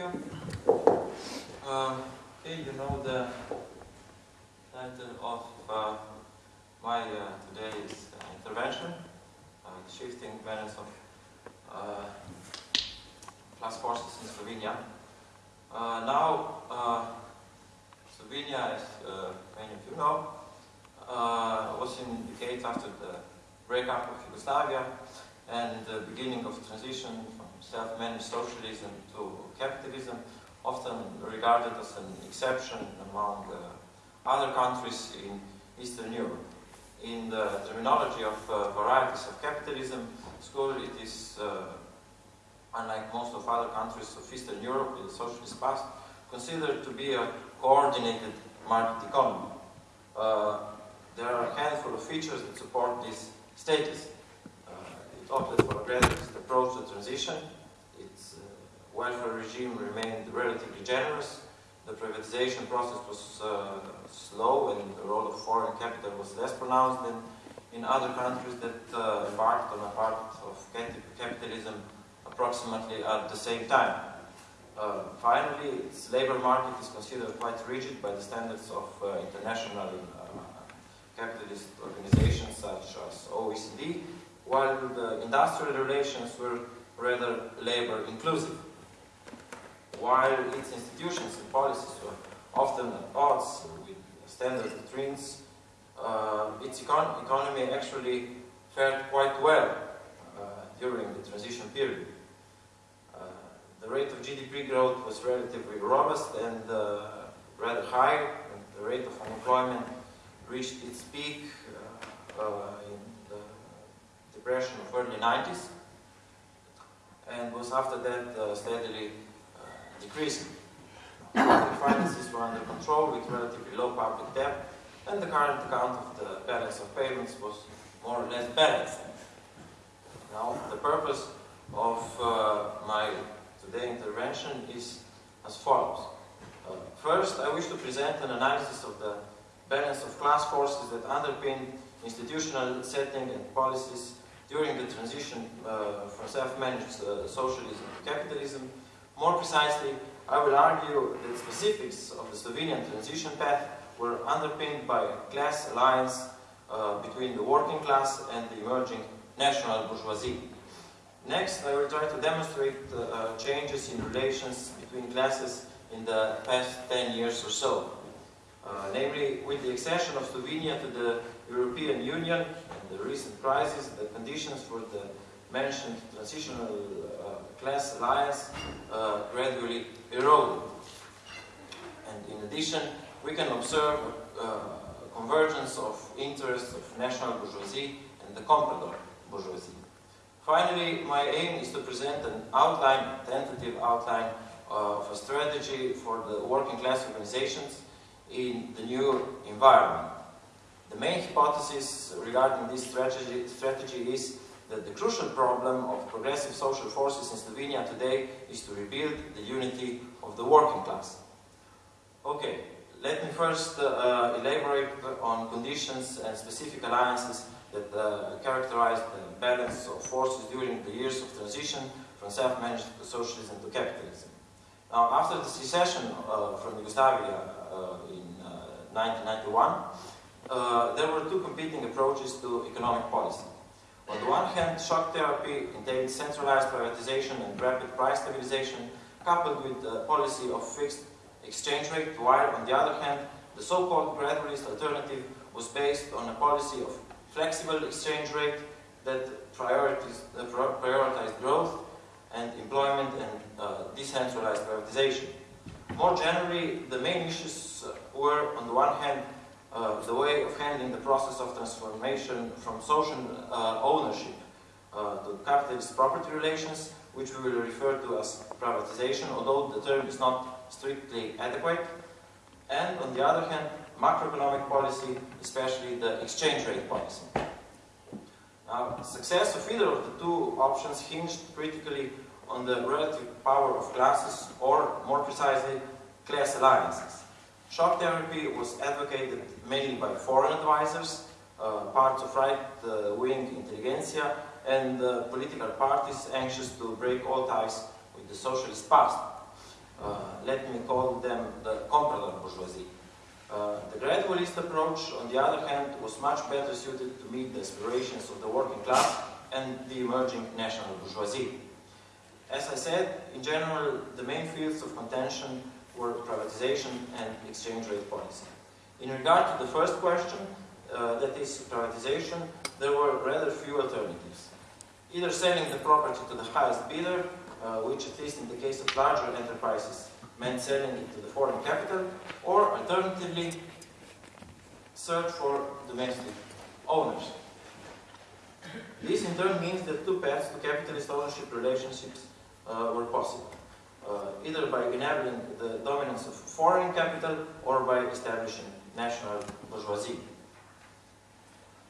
you. Um, okay, you know the title of uh, my uh, today's uh, intervention, uh, shifting balance of uh, class forces in Slovenia. Uh, now, uh, Slovenia, as uh, many of you know, uh, was in decades after the breakup of Yugoslavia and the beginning of transition self-managed socialism to capitalism, often regarded as an exception among uh, other countries in Eastern Europe. In the terminology of uh, varieties of capitalism school, it is, uh, unlike most of other countries of Eastern Europe in the socialist past, considered to be a coordinated market economy. Uh, there are a handful of features that support this status. Opted for a gradualist approach to transition. Its uh, welfare regime remained relatively generous. The privatization process was uh, slow and the role of foreign capital was less pronounced than in other countries that uh, embarked on a part of capitalism approximately at the same time. Uh, finally, its labor market is considered quite rigid by the standards of uh, international uh, capitalist organizations such as OECD, while the industrial relations were rather labor inclusive. While its institutions and policies were often at odds with standard doctrines, uh, its econ economy actually fared quite well uh, during the transition period. Uh, the rate of GDP growth was relatively robust and uh, rather high, and the rate of unemployment reached its peak uh, the depression of early 90s and was after that uh, steadily uh, decreasing. The finances were under control with relatively low public debt and the current account of the balance of payments was more or less balanced. Now, the purpose of uh, my today intervention is as follows. Uh, first, I wish to present an analysis of the balance of class forces that underpin institutional setting and policies during the transition uh, from self-managed uh, socialism to capitalism. More precisely, I will argue that specifics of the Slovenian transition path were underpinned by a class alliance uh, between the working class and the emerging national bourgeoisie. Next, I will try to demonstrate uh, changes in relations between classes in the past 10 years or so. Uh, namely, with the accession of Slovenia to the European Union the recent crisis, the conditions for the mentioned transitional uh, class alliance uh, gradually eroded. And in addition, we can observe uh, convergence of interests of national bourgeoisie and the comprador bourgeoisie. Finally, my aim is to present an outline, tentative outline of a strategy for the working class organizations in the new environment. The main hypothesis regarding this strategy, strategy is that the crucial problem of progressive social forces in Slovenia today is to rebuild the unity of the working class. Okay, let me first uh, elaborate on conditions and specific alliances that uh, characterized the balance of forces during the years of transition from self-managed socialism to capitalism. Now, after the secession uh, from Yugoslavia uh, in 1991, uh, uh, there were two competing approaches to economic policy. On the one hand, shock therapy entailed centralized privatization and rapid price stabilization, coupled with a policy of fixed exchange rate, while on the other hand, the so-called gradualist alternative was based on a policy of flexible exchange rate that prioritized, uh, prioritized growth and employment and uh, decentralized privatization. More generally, the main issues were, on the one hand, uh, the way of handling the process of transformation from social uh, ownership uh, to capitalist property relations, which we will refer to as privatization, although the term is not strictly adequate. And on the other hand, macroeconomic policy, especially the exchange rate policy. Now, success of either of the two options hinged critically on the relative power of classes, or more precisely, class alliances. Shock therapy was advocated mainly by foreign advisors, uh, parts of right-wing intelligentsia, and uh, political parties anxious to break all ties with the socialist past. Uh, let me call them the comprador bourgeoisie. Uh, the gradualist approach, on the other hand, was much better suited to meet the aspirations of the working class and the emerging national bourgeoisie. As I said, in general, the main fields of contention were privatization and exchange rate policy. In regard to the first question, uh, that is privatization, there were rather few alternatives. Either selling the property to the highest bidder, uh, which at least in the case of larger enterprises meant selling it to the foreign capital, or alternatively, search for domestic owners. This in turn means that two paths to capitalist ownership relationships uh, were possible, either by enabling the dominance of foreign capital or by establishing national bourgeoisie.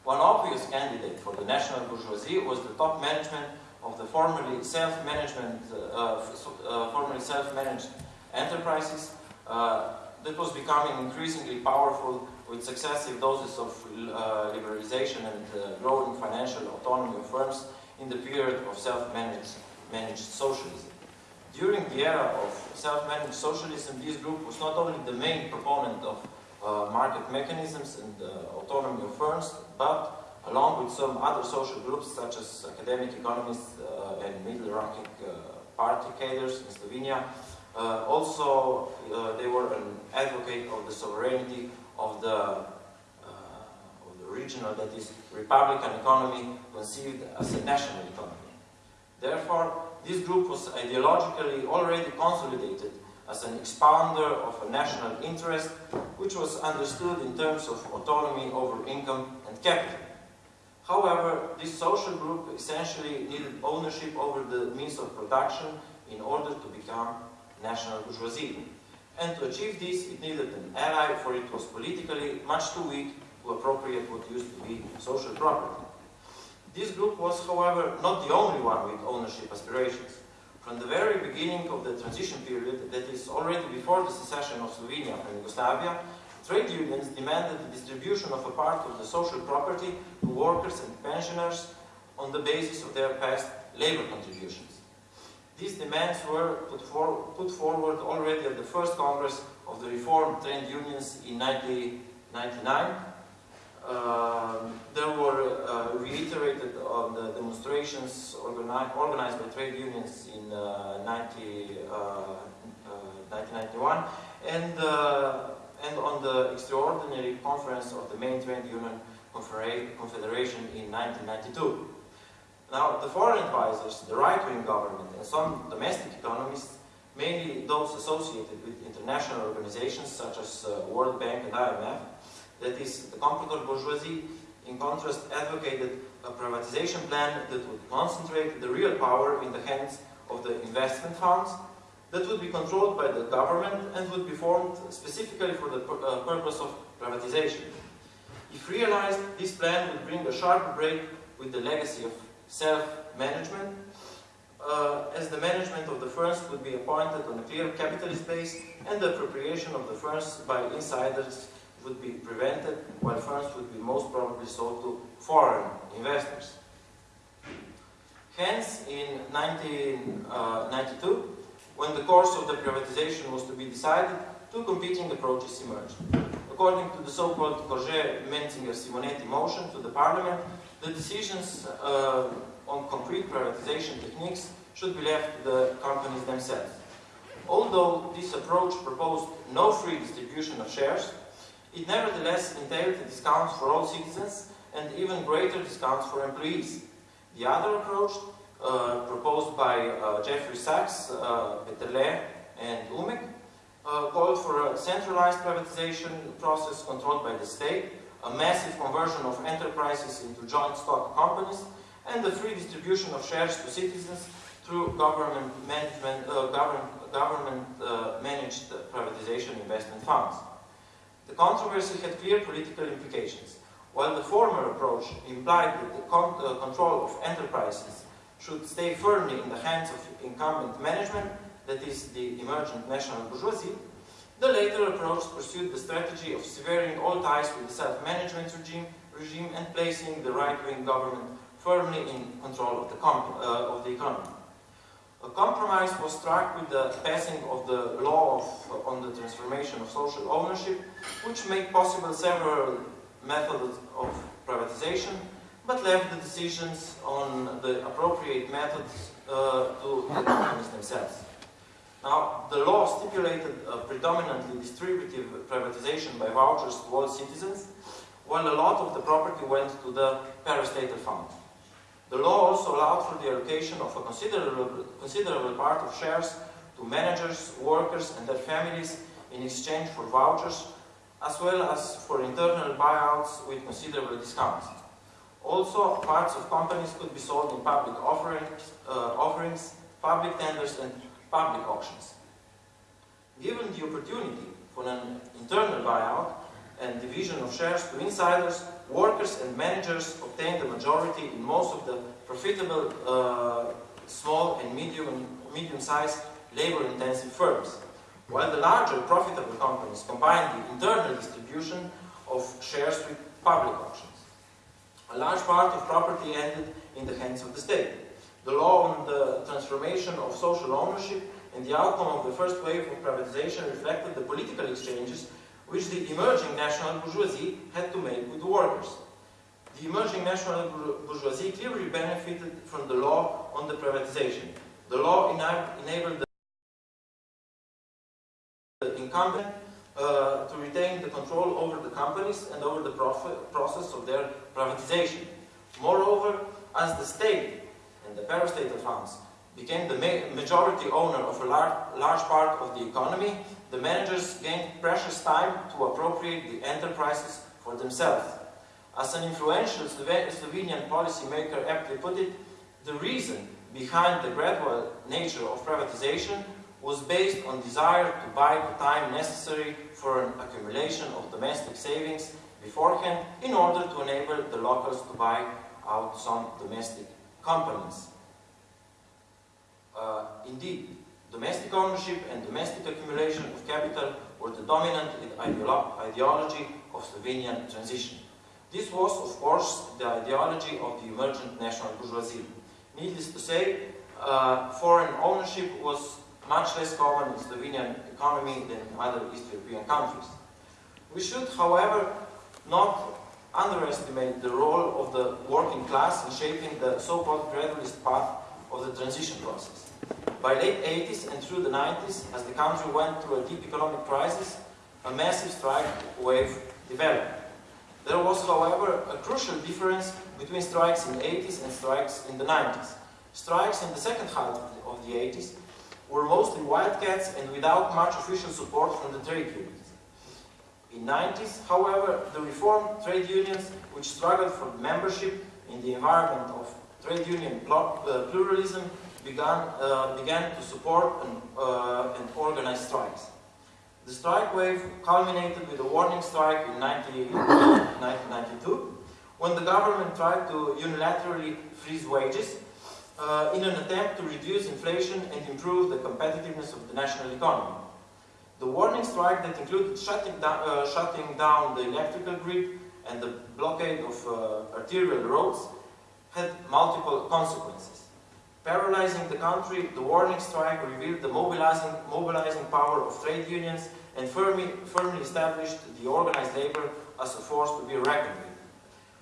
One obvious candidate for the national bourgeoisie was the top management of the formerly self-management, uh, uh, formerly self-managed enterprises uh, that was becoming increasingly powerful with successive doses of uh, liberalization and uh, growing financial autonomy of firms in the period of self-managed managed socialism. During the era of self-managed socialism, this group was not only the main proponent of uh, market mechanisms and autonomy of firms, but along with some other social groups such as academic economists uh, and middle-ranking uh, party cadres in Slovenia. Uh, also, uh, they were an advocate of the sovereignty of the, uh, of the regional, that is, republican economy conceived as a national economy. Therefore, this group was ideologically already consolidated as an expounder of a national interest, which was understood in terms of autonomy over income and capital. However, this social group essentially needed ownership over the means of production in order to become national bourgeoisie. And to achieve this, it needed an ally, for it was politically much too weak to appropriate what used to be social property. This group was, however, not the only one with ownership aspirations. From the very beginning of the transition period, that is already before the secession of Slovenia from Yugoslavia, Trade unions demanded the distribution of a part of the social property to workers and pensioners on the basis of their past labor contributions. These demands were put, for, put forward already at the first Congress of the Reformed Trade Unions in 1999. Uh, they were uh, reiterated on the demonstrations organi organized by trade unions in uh, 90, 1991 uh, uh, and uh, and on the extraordinary conference of the main trade union confederation in 1992. Now, the foreign advisors, the right-wing government, and some domestic economists, mainly those associated with international organizations such as uh, World Bank and IMF, that is, the comprador bourgeoisie, in contrast, advocated a privatization plan that would concentrate the real power in the hands of the investment funds that would be controlled by the government and would be formed specifically for the uh, purpose of privatization. If realized, this plan would bring a sharp break with the legacy of self-management, uh, as the management of the firms would be appointed on a clear capitalist base and the appropriation of the firms by insiders would be prevented, while firms would be most probably sold to foreign investors. Hence, in 1992, when the course of the privatization was to be decided, two competing approaches emerged. According to the so-called Korže-Mencinger-Simoneti motion to the parliament, the decisions uh, on concrete privatization techniques should be left to the companies themselves. Although this approach proposed no free distribution of shares, it nevertheless entailed discounts for all citizens and even greater discounts for employees. The other approach uh, proposed by uh, Jeffrey Sachs, uh, Peterle, and Umek, called for a centralized privatization process controlled by the state, a massive conversion of enterprises into joint stock companies, and the free distribution of shares to citizens through government uh, government, government uh, managed privatization investment funds. The controversy had clear political implications. While the former approach implied that the con uh, control of enterprises should stay firmly in the hands of incumbent management, that is, the emergent national bourgeoisie, the later approach pursued the strategy of severing all ties with the self-management regime, regime and placing the right-wing government firmly in control of the, uh, of the economy. A compromise was struck with the passing of the law of, on the transformation of social ownership, which made possible several methods of privatization, but left the decisions on the appropriate methods uh, to the companies themselves. Now, the law stipulated a predominantly distributive privatization by vouchers to all citizens, while a lot of the property went to the parastatal fund. The law also allowed for the allocation of a considerable, considerable part of shares to managers, workers and their families in exchange for vouchers, as well as for internal buyouts with considerable discounts. Also, parts of companies could be sold in public offerings, uh, offerings public tenders and public auctions. Given the opportunity for an internal buyout and division of shares to insiders, workers and managers obtained the majority in most of the profitable uh, small and medium medium-sized labor-intensive firms, while the larger profitable companies combined the internal distribution of shares with public auctions. A large part of property ended in the hands of the state. The law on the transformation of social ownership and the outcome of the first wave of privatization reflected the political exchanges which the emerging national bourgeoisie had to make with the workers. The emerging national bourgeoisie clearly benefited from the law on the privatization. The law enabled the incumbent uh, to retain the control over the companies and over the process of their privatization. Moreover, as the state and the parastatal funds became the ma majority owner of a lar large part of the economy, the managers gained precious time to appropriate the enterprises for themselves. As an influential Slovenian policymaker aptly put it, the reason behind the gradual nature of privatization was based on desire to buy the time necessary for an accumulation of domestic savings beforehand in order to enable the locals to buy out some domestic companies. Uh, indeed, domestic ownership and domestic accumulation of capital were the dominant ideology of Slovenian transition. This was, of course, the ideology of the emergent national bourgeoisie. Needless to say, uh, foreign ownership was much less common in Slovenian economy than in other East European countries. We should, however, not underestimate the role of the working class in shaping the so-called gradualist path of the transition process. By late 80s and through the 90s, as the country went through a deep economic crisis, a massive strike wave developed. There was, however, a crucial difference between strikes in the 80s and strikes in the 90s. Strikes in the second half of the 80s were mostly wildcats and without much official support from the trade unions. In the 90s, however, the reformed trade unions, which struggled for membership in the environment of trade union uh, pluralism, began, uh, began to support and, uh, and organize strikes. The strike wave culminated with a warning strike in 1992, when the government tried to unilaterally freeze wages uh, in an attempt to reduce inflation and improve the competitiveness of the national economy. The warning strike that included shutting, down, uh, shutting down the electrical grid and the blockade of uh, arterial roads had multiple consequences. Paralyzing the country, the warning strike revealed the mobilizing, mobilizing power of trade unions and firmly, firmly established the organized labor as a force to be reckoned with.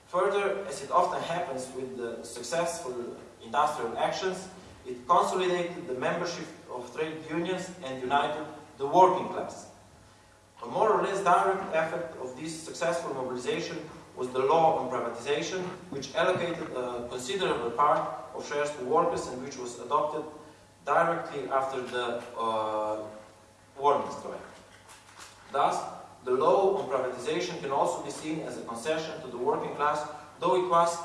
Further, as it often happens with the successful industrial actions, it consolidated the membership of trade unions and united the working class. A more or less direct effect of this successful mobilization was the law on privatization, which allocated a considerable part of shares to workers and which was adopted directly after the uh, warning strike. Thus, the law on privatization can also be seen as a concession to the working class, though it was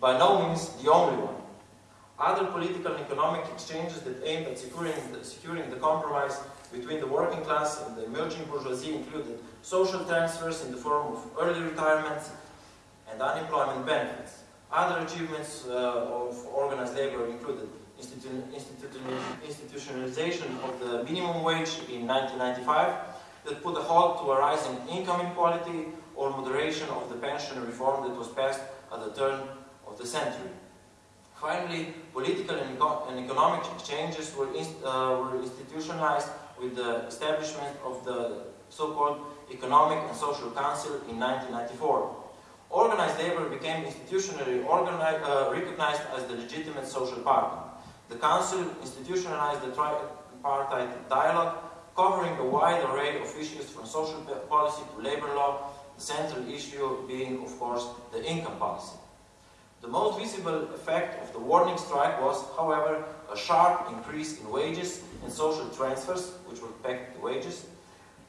by no means the only one. Other political and economic exchanges that aimed at securing the, securing the compromise between the working class and the emerging bourgeoisie included social transfers in the form of early retirements and unemployment benefits. Other achievements uh, of organized labor included institu institutionalization of the minimum wage in 1995 that put a halt to a rise in income inequality or moderation of the pension reform that was passed at the turn of the century. Finally, political and, eco and economic changes were, inst uh, were institutionalized with the establishment of the so-called Economic and Social Council in 1994. Organized labor became institutionally uh, recognized as the legitimate social partner. The Council institutionalized the tripartite dialogue, covering a wide array of issues from social policy to labor law, the central issue being, of course, the income policy. The most visible effect of the warning strike was, however, a sharp increase in wages and social transfers, which were pegged to wages,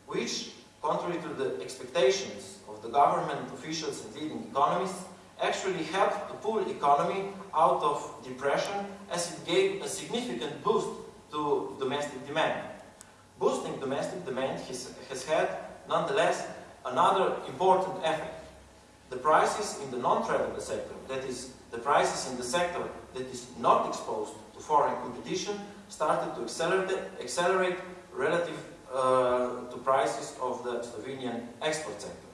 which, contrary to the expectations of the government officials and leading economists, actually helped to pull economy out of depression as it gave a significant boost to domestic demand. Boosting domestic demand has, has had, nonetheless, another important effect. The prices in the non-tradable sector, that is, the prices in the sector that is not exposed to foreign competition, started to accelerate, accelerate relative uh, to prices of the Slovenian export sector.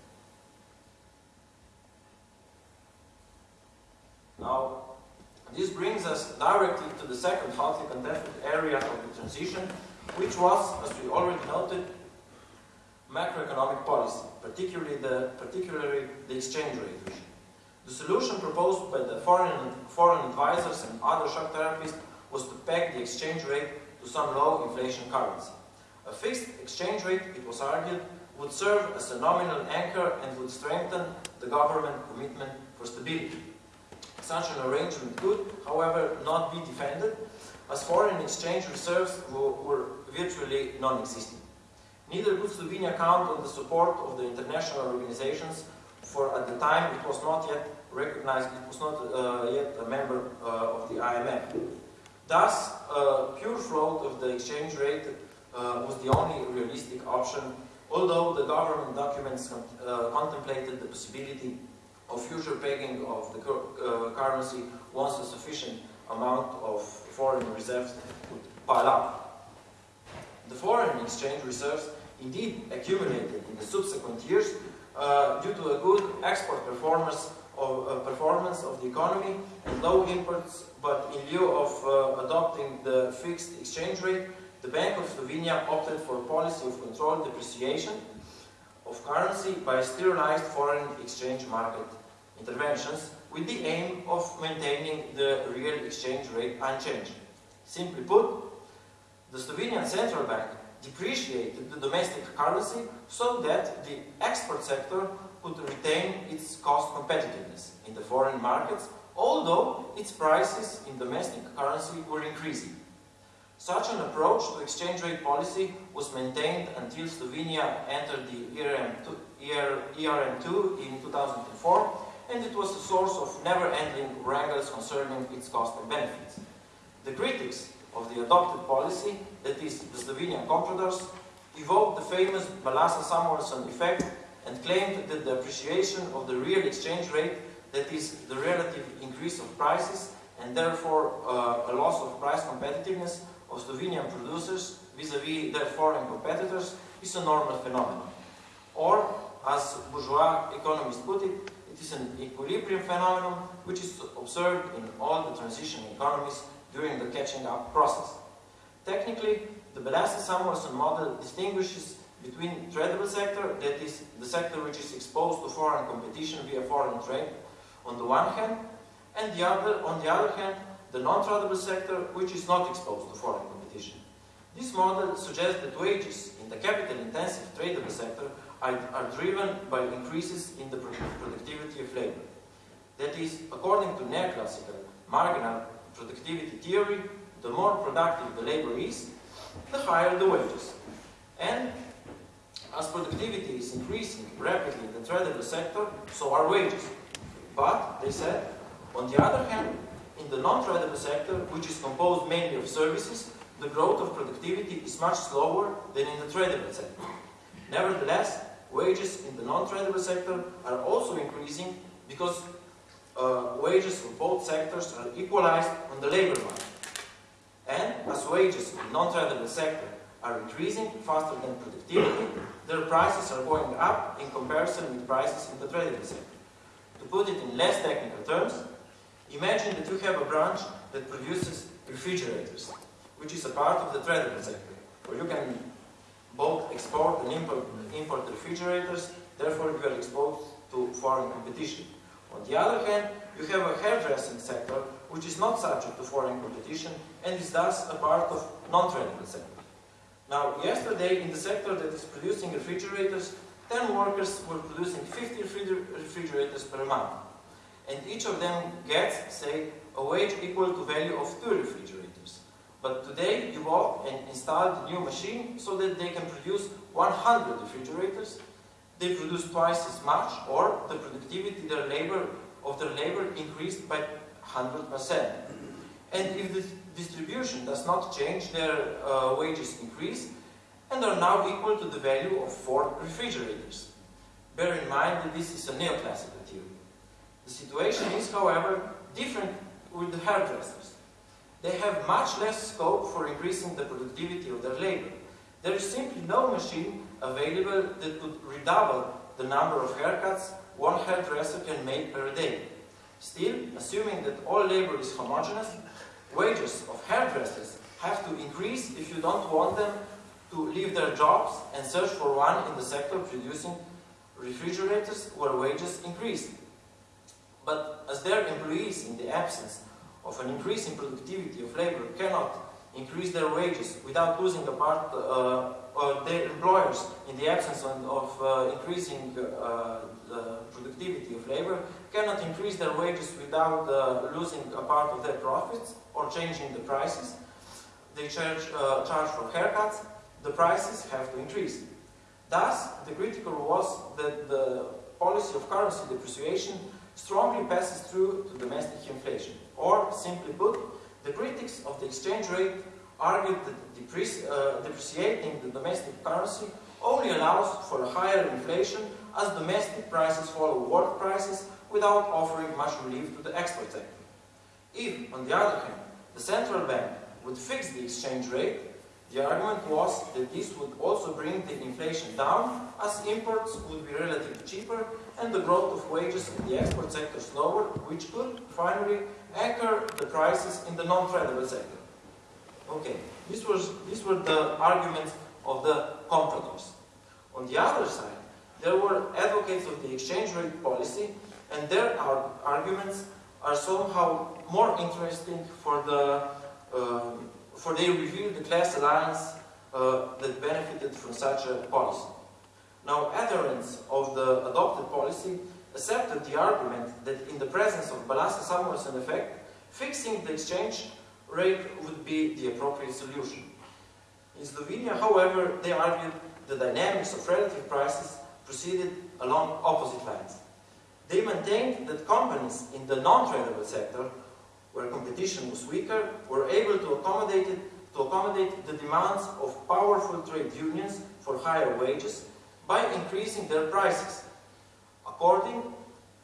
Now, this brings us directly to the second hotly contested area of the transition, which was, as we already noted, macroeconomic policy, particularly the, particularly the exchange rate. The solution proposed by the foreign, foreign advisors and other shock therapists was to peg the exchange rate to some low inflation currency. A fixed exchange rate, it was argued, would serve as a nominal anchor and would strengthen the government commitment for stability. Such an arrangement could, however, not be defended, as foreign exchange reserves were virtually non-existent. Neither could Slovenia count on the support of the international organizations, for at the time it was not yet recognized, it was not uh, yet a member uh, of the IMF. Thus, a pure float of the exchange rate uh, was the only realistic option, although the government documents uh, contemplated the possibility of future pegging of the uh, currency once a sufficient amount of foreign reserves would pile up. The foreign exchange reserves indeed accumulated in the subsequent years uh, due to a good export performance of, uh, performance of the economy and low imports, but in lieu of uh, adopting the fixed exchange rate, the Bank of Slovenia opted for a policy of controlled depreciation of currency by sterilized foreign exchange market interventions with the aim of maintaining the real exchange rate unchanged. Simply put, the Slovenian Central Bank depreciated the domestic currency so that the export sector could retain its cost competitiveness in the foreign markets, although its prices in domestic currency were increasing. Such an approach to exchange rate policy was maintained until Slovenia entered the ERM2, ERM2 in 2004 and it was a source of never-ending wrangles concerning its cost and benefits. The critics of the adopted policy, that is, the Slovenian compradors, evoked the famous Balassa-Samuelson effect and claimed that the appreciation of the real exchange rate, that is, the relative increase of prices, and therefore uh, a loss of price competitiveness of Slovenian producers vis-à-vis -vis their foreign competitors, is a normal phenomenon. Or, as bourgeois economists put it, it is an equilibrium phenomenon which is observed in all the transition economies during the catching up process. Technically, the Balassa-Samuelson model distinguishes between tradable sector, that is, the sector which is exposed to foreign competition via foreign trade, on the one hand, and the other, on the other hand, the non-tradable sector, which is not exposed to foreign competition. This model suggests that wages in the capital-intensive tradable sector are, are driven by increases in the productivity of labor. That is, according to neoclassical marginal productivity theory, the more productive the labor is, the higher the wages. And as productivity is increasing rapidly in the tradable sector, so are wages. But, they said, on the other hand, in the non-tradable sector, which is composed mainly of services, the growth of productivity is much slower than in the tradable sector. Nevertheless, wages in the non-tradable sector are also increasing because uh, wages for both sectors are equalized on the labor market. And as wages in the non-tradable sector are increasing faster than productivity, their prices are going up in comparison with prices in the tradable sector. To put it in less technical terms, Imagine that you have a branch that produces refrigerators, which is a part of the tradable sector, where you can both export and import, refrigerators, therefore you are exposed to foreign competition. On the other hand, you have a hairdressing sector, which is not subject to foreign competition and is thus a part of non-tradable sector. Now, yesterday, in the sector that is producing refrigerators, 10 workers were producing 50 refrigerators per month. And each of them gets, say, a wage equal to value of two refrigerators. But today, you bought and installed a new machine so that they can produce 100 refrigerators. They produce twice as much, or the productivity their labor, of their labor increased by 100%. And if the distribution does not change, their uh, wages increase and are now equal to the value of four refrigerators. Bear in mind that this is a neoclassical. The situation is, however, different with the hairdressers. They have much less scope for increasing the productivity of their labor. There is simply no machine available that could redouble the number of haircuts one hairdresser can make per day. Still, assuming that all labor is homogeneous, wages of hairdressers have to increase if you don't want them to leave their jobs and search for one in the sector producing refrigerators where wages increase. But as their employees, in the absence of an increase in productivity of labor, cannot increase their wages without losing a part, uh, or their employers, in the absence of uh, increasing uh, the productivity of labor, cannot increase their wages without uh, losing a part of their profits or changing the prices. They charge, uh, charge for haircuts, the prices have to increase. Thus, the critical was that the policy of currency depreciation strongly passes through to domestic inflation. Or, simply put, the critics of the exchange rate argued that uh, depreciating the domestic currency only allows for a higher inflation as domestic prices follow world prices without offering much relief to the export sector. If, on the other hand, the central bank would fix the exchange rate, the argument was that this would also bring the inflation down as imports would be relatively cheaper and the growth of wages in the export sector slower, which could finally anchor the prices in the non-tradable sector. Okay, this was, these were the arguments of the compradors. On the other side, there were advocates of the exchange rate policy and their arguments are somehow more interesting for the um, for they reveal the class alliance uh, that benefited from such a policy. Now, adherents of the adopted policy accepted the argument that in the presence of Balassa-Samuelson effect, fixing the exchange rate would be the appropriate solution. In Slovenia, however, they argued the dynamics of relative prices proceeded along opposite lines. They maintained that companies in the non-tradable sector where competition was weaker, were able to accommodate, it, to accommodate the demands of powerful trade unions for higher wages by increasing their prices. According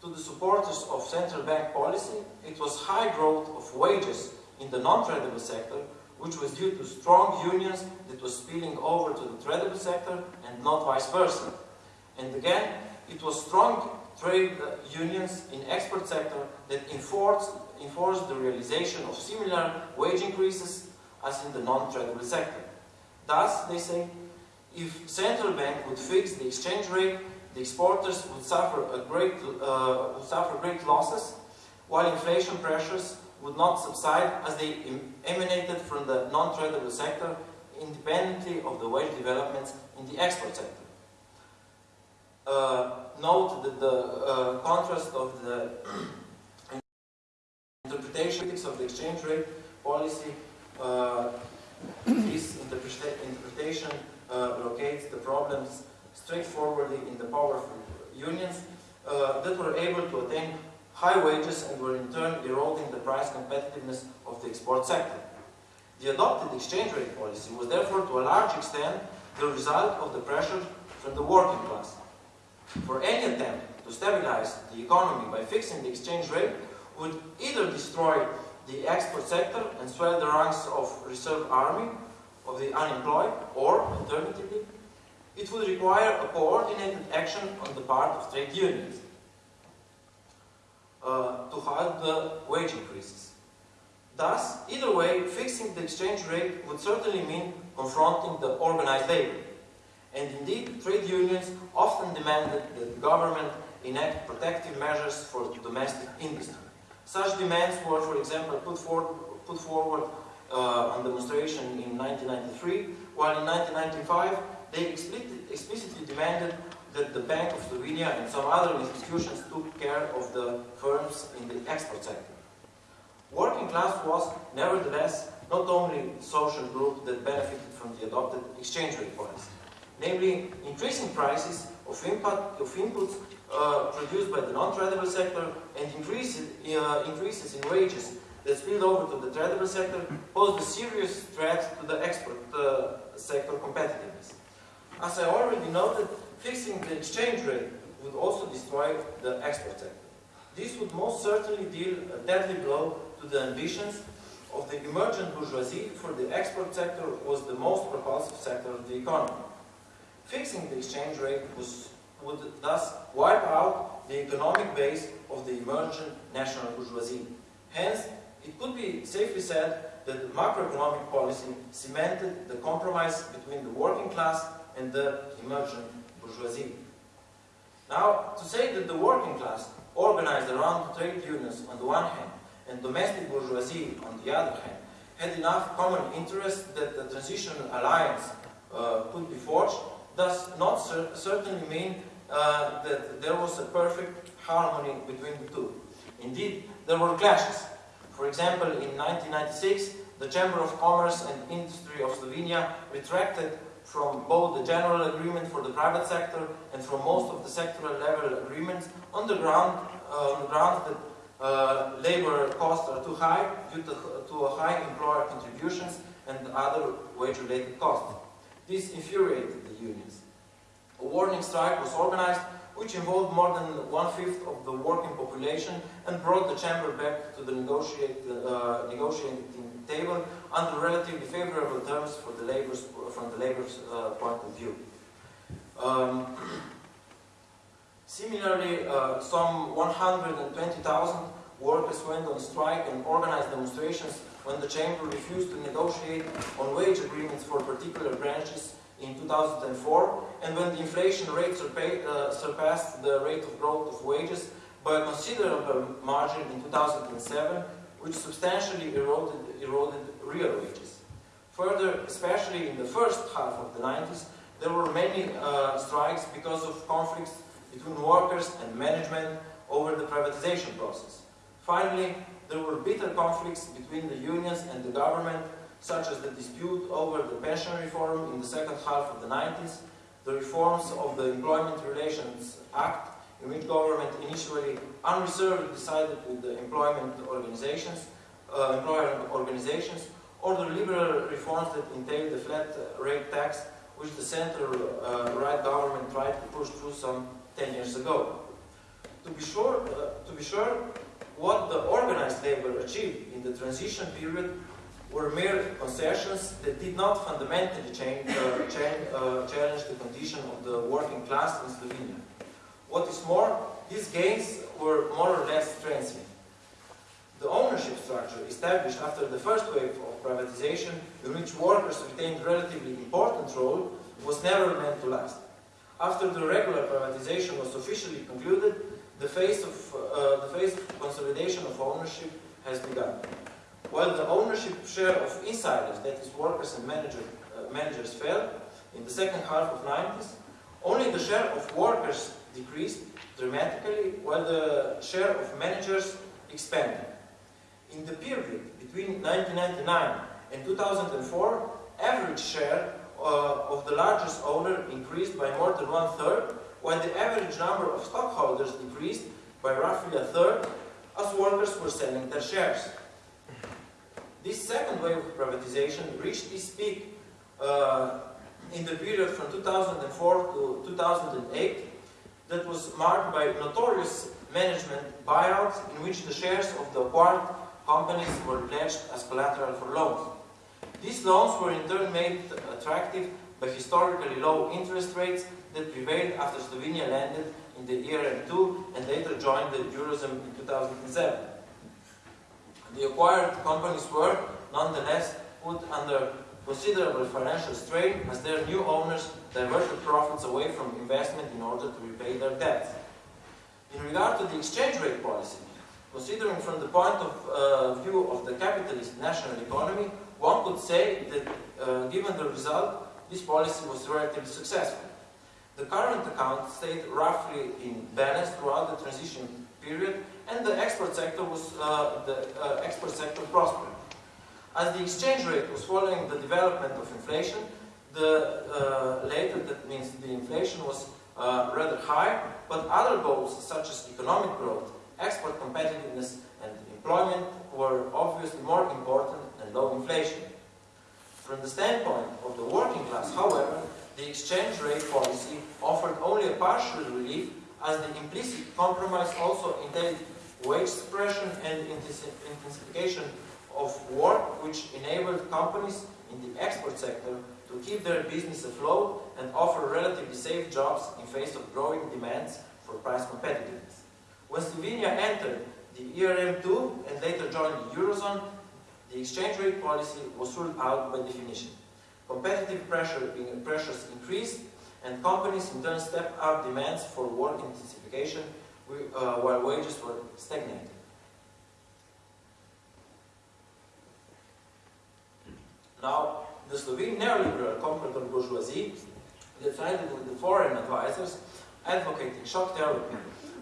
to the supporters of central bank policy, it was high growth of wages in the non-tradable sector which was due to strong unions that was spilling over to the tradable sector and not vice versa. And again, it was strong trade uh, unions in export sector that enforced, enforced the realization of similar wage increases as in the non-tradable sector. Thus, they say, if central bank would fix the exchange rate, the exporters would suffer a great uh, would suffer great losses, while inflation pressures would not subside as they emanated from the non-tradable sector, independently of the wage developments in the export sector. Uh, note that the uh, contrast of the interpretation of the exchange rate policy, uh, this interpretation uh, locates the problems straightforwardly in the powerful unions uh, that were able to attain high wages and were in turn eroding the price competitiveness of the export sector. The adopted exchange rate policy was therefore to a large extent the result of the pressure from the working class. For any attempt to stabilize the economy by fixing the exchange rate would either destroy the export sector and swell the ranks of reserve army of the unemployed, or, alternatively, it would require a coordinated action on the part of trade unions. uh, to halt the wage increases. Thus, either way, fixing the exchange rate would certainly mean confronting the organized labor. And indeed, trade unions often demanded that the government enact protective measures for domestic industry. Such demands were, for example, put forward, put forward uh, on demonstration in 1993, while in 1995 they explicitly demanded that the Bank of Slovenia and some other institutions took care of the firms in the export sector. Working class was, nevertheless, not only a social group that benefited from the adopted exchange rate policy. Namely, increasing prices of, input, of inputs uh, produced by the non-tradable sector and increases, uh, increases in wages that spill over to the tradable sector pose a serious threat to the export uh, sector competitiveness. As I already noted, fixing the exchange rate would also destroy the export sector. This would most certainly deal a deadly blow to the ambitions of the emergent bourgeoisie for the export sector was the most propulsive sector of the economy. Fixing the exchange rate was, would thus wipe out the economic base of the emergent national bourgeoisie. Hence, it could be safely said that macroeconomic policy cemented the compromise between the working class and the emergent bourgeoisie. Now, to say that the working class, organized around trade unions on the one hand, and domestic bourgeoisie on the other hand, had enough common interests that the transitional alliance uh, could be forged, does not cer certainly mean uh, that there was a perfect harmony between the two. Indeed, there were clashes. For example, in 1996, the Chamber of Commerce and Industry of Slovenia retracted from both the general agreement for the private sector and from most of the sectoral level agreements on the ground, uh, on the grounds that uh, labor costs are too high due to, to high employer contributions and other wage-related costs. This infuriated the unions. A warning strike was organized which involved more than one-fifth of the working population and brought the chamber back to the uh, negotiating table under relatively favorable terms for the labor's, from the labor's uh, point of view. Um, similarly, uh, some 120,000 workers went on strike and organized demonstrations when the chamber refused to negotiate on wage agreements for particular branches in 2004 and when the inflation rate uh, surpassed the rate of growth of wages by a considerable margin in 2007, which substantially eroded, eroded real wages. Further, especially in the first half of the 90s, there were many uh, strikes because of conflicts between workers and management over the privatization process. Finally, there were bitter conflicts between the unions and the government such as the dispute over the pension reform in the second half of the 90s, the reforms of the Employment Relations Act, in which government initially unreservedly decided with the employment organizations, uh, employer organizations, or the liberal reforms that entailed the flat rate tax, which the center-right uh, government tried to push through some 10 years ago. To be sure, uh, to be sure, what the organized labor achieved in the transition period were mere concessions that did not fundamentally change, uh, change, uh, challenge the condition of the working class in Slovenia. What is more, these gains were more or less transient. The ownership structure established after the first wave of privatization, in which workers retained relatively important role, was never meant to last. After the regular privatization was officially concluded, the phase of, uh, the phase of consolidation of ownership has begun. While the ownership share of insiders, that is workers and manager, uh, managers fell in the second half of 90s, only the share of workers decreased dramatically while the share of managers expanded. In the period between 1999 and 2004, average share uh, of the largest owner increased by more than one-third, while the average number of stockholders decreased by roughly a third as workers were selling their shares. This second wave of privatization reached its peak uh, in the period from 2004 to 2008 that was marked by notorious management buyouts in which the shares of the acquired companies were pledged as collateral for loans. These loans were in turn made attractive by historically low interest rates that prevailed after Slovenia landed in the ERM2 and later joined the Eurozone in 2007. The acquired companies were, nonetheless, put under considerable financial strain as their new owners diverted profits away from investment in order to repay their debts. In regard to the exchange rate policy, considering from the point of uh, view of the capitalist national economy, one could say that uh, given the result, this policy was relatively successful. The current account stayed roughly in balance throughout the transition period and the export sector was uh, the uh, export sector prospered. As the exchange rate was following the development of inflation, the uh, later that means the inflation was uh, rather high, but other goals such as economic growth, export competitiveness and employment were obviously more important than low inflation. From the standpoint of the working class, however, the exchange rate policy offered only a partial relief as the implicit compromise also entailed wage suppression and intensification of work which enabled companies in the export sector to keep their business afloat and offer relatively safe jobs in face of growing demands for price competitiveness. When Slovenia entered the ERM2 and later joined the Eurozone, the exchange rate policy was ruled out by definition. Competitive pressure, pressures increased and companies in turn stepped up demands for work intensification uh, while wages were stagnating. Now, the Slovene neoliberal comprador bourgeoisie, decided with the foreign advisors advocating shock therapy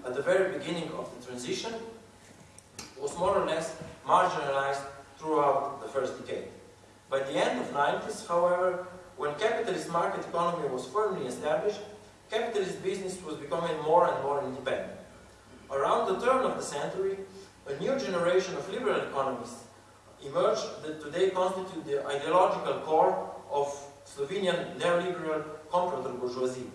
at the very beginning of the transition, was more or less marginalized throughout the first decade. By the end of the 90s, however, when capitalist market economy was firmly established, capitalist business was becoming more and more independent. Around the turn of the century, a new generation of liberal economists emerged that today constitute the ideological core of Slovenian neoliberal comprador bourgeoisie.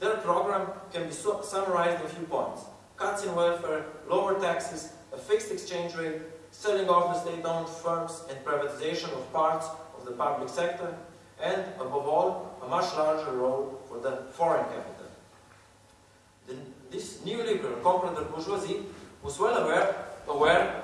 Their program can be summarized in a few points. Cuts in welfare, lower taxes, a fixed exchange rate, selling off the state-owned firms and privatization of parts of the public sector, and, above all, a much larger role for the foreign capital. This neoliberal comprador bourgeoisie was well aware, aware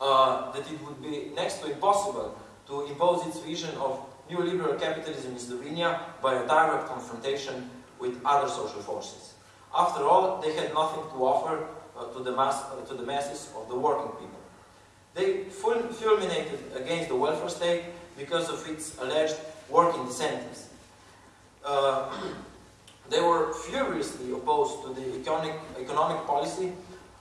uh, that it would be next to impossible to impose its vision of neoliberal capitalism in Slovenia by a direct confrontation with other social forces. After all, they had nothing to offer uh, to, the mass, uh, to the masses of the working people. They fulminated against the welfare state because of its alleged working incentives. They were furiously opposed to the economic, economic policy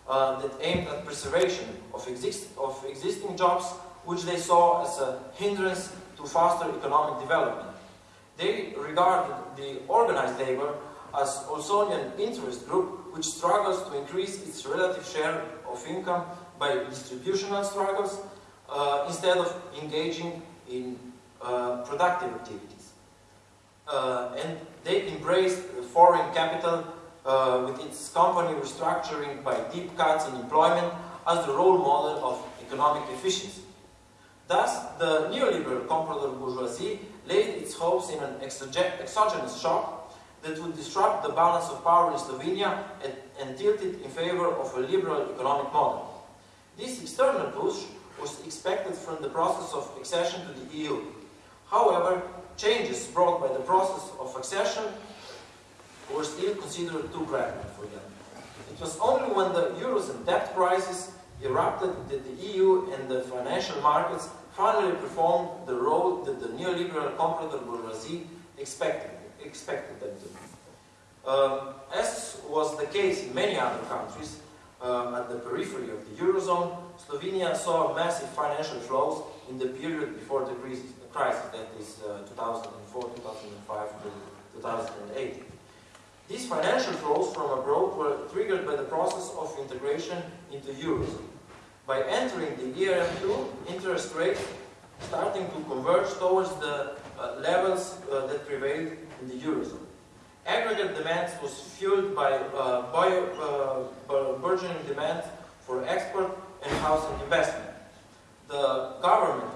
uh, that aimed at preservation of, exist, of existing jobs, which they saw as a hindrance to faster economic development. They regarded the organized labor as also an interest group which struggles to increase its relative share of income by distributional struggles uh, instead of engaging in uh, productive activities. Uh, and they embraced foreign capital uh, with its company restructuring by deep cuts in employment as the role model of economic efficiency. Thus, the neoliberal comprador bourgeoisie laid its hopes in an exogenous shock that would disrupt the balance of power in Slovenia and, and tilt it in favor of a liberal economic model. This external push was expected from the process of accession to the EU. However, changes brought by the process of accession were still considered too gradual for them. It was only when the Eurozone debt crisis erupted that the EU and the financial markets finally performed the role that the neoliberal comprador bourgeoisie expected, expected them to. Um, as was the case in many other countries um, at the periphery of the Eurozone, Slovenia saw massive financial flows in the period before the crisis, crisis that is uh, 2004, 2005 to 2008. These financial flows from abroad were triggered by the process of integration into Eurozone. By entering the ERM2, interest rates starting to converge towards the uh, levels uh, that prevailed in the Eurozone. Aggregate demand was fueled by uh, bio, uh, burgeoning demand for export and housing investment. The government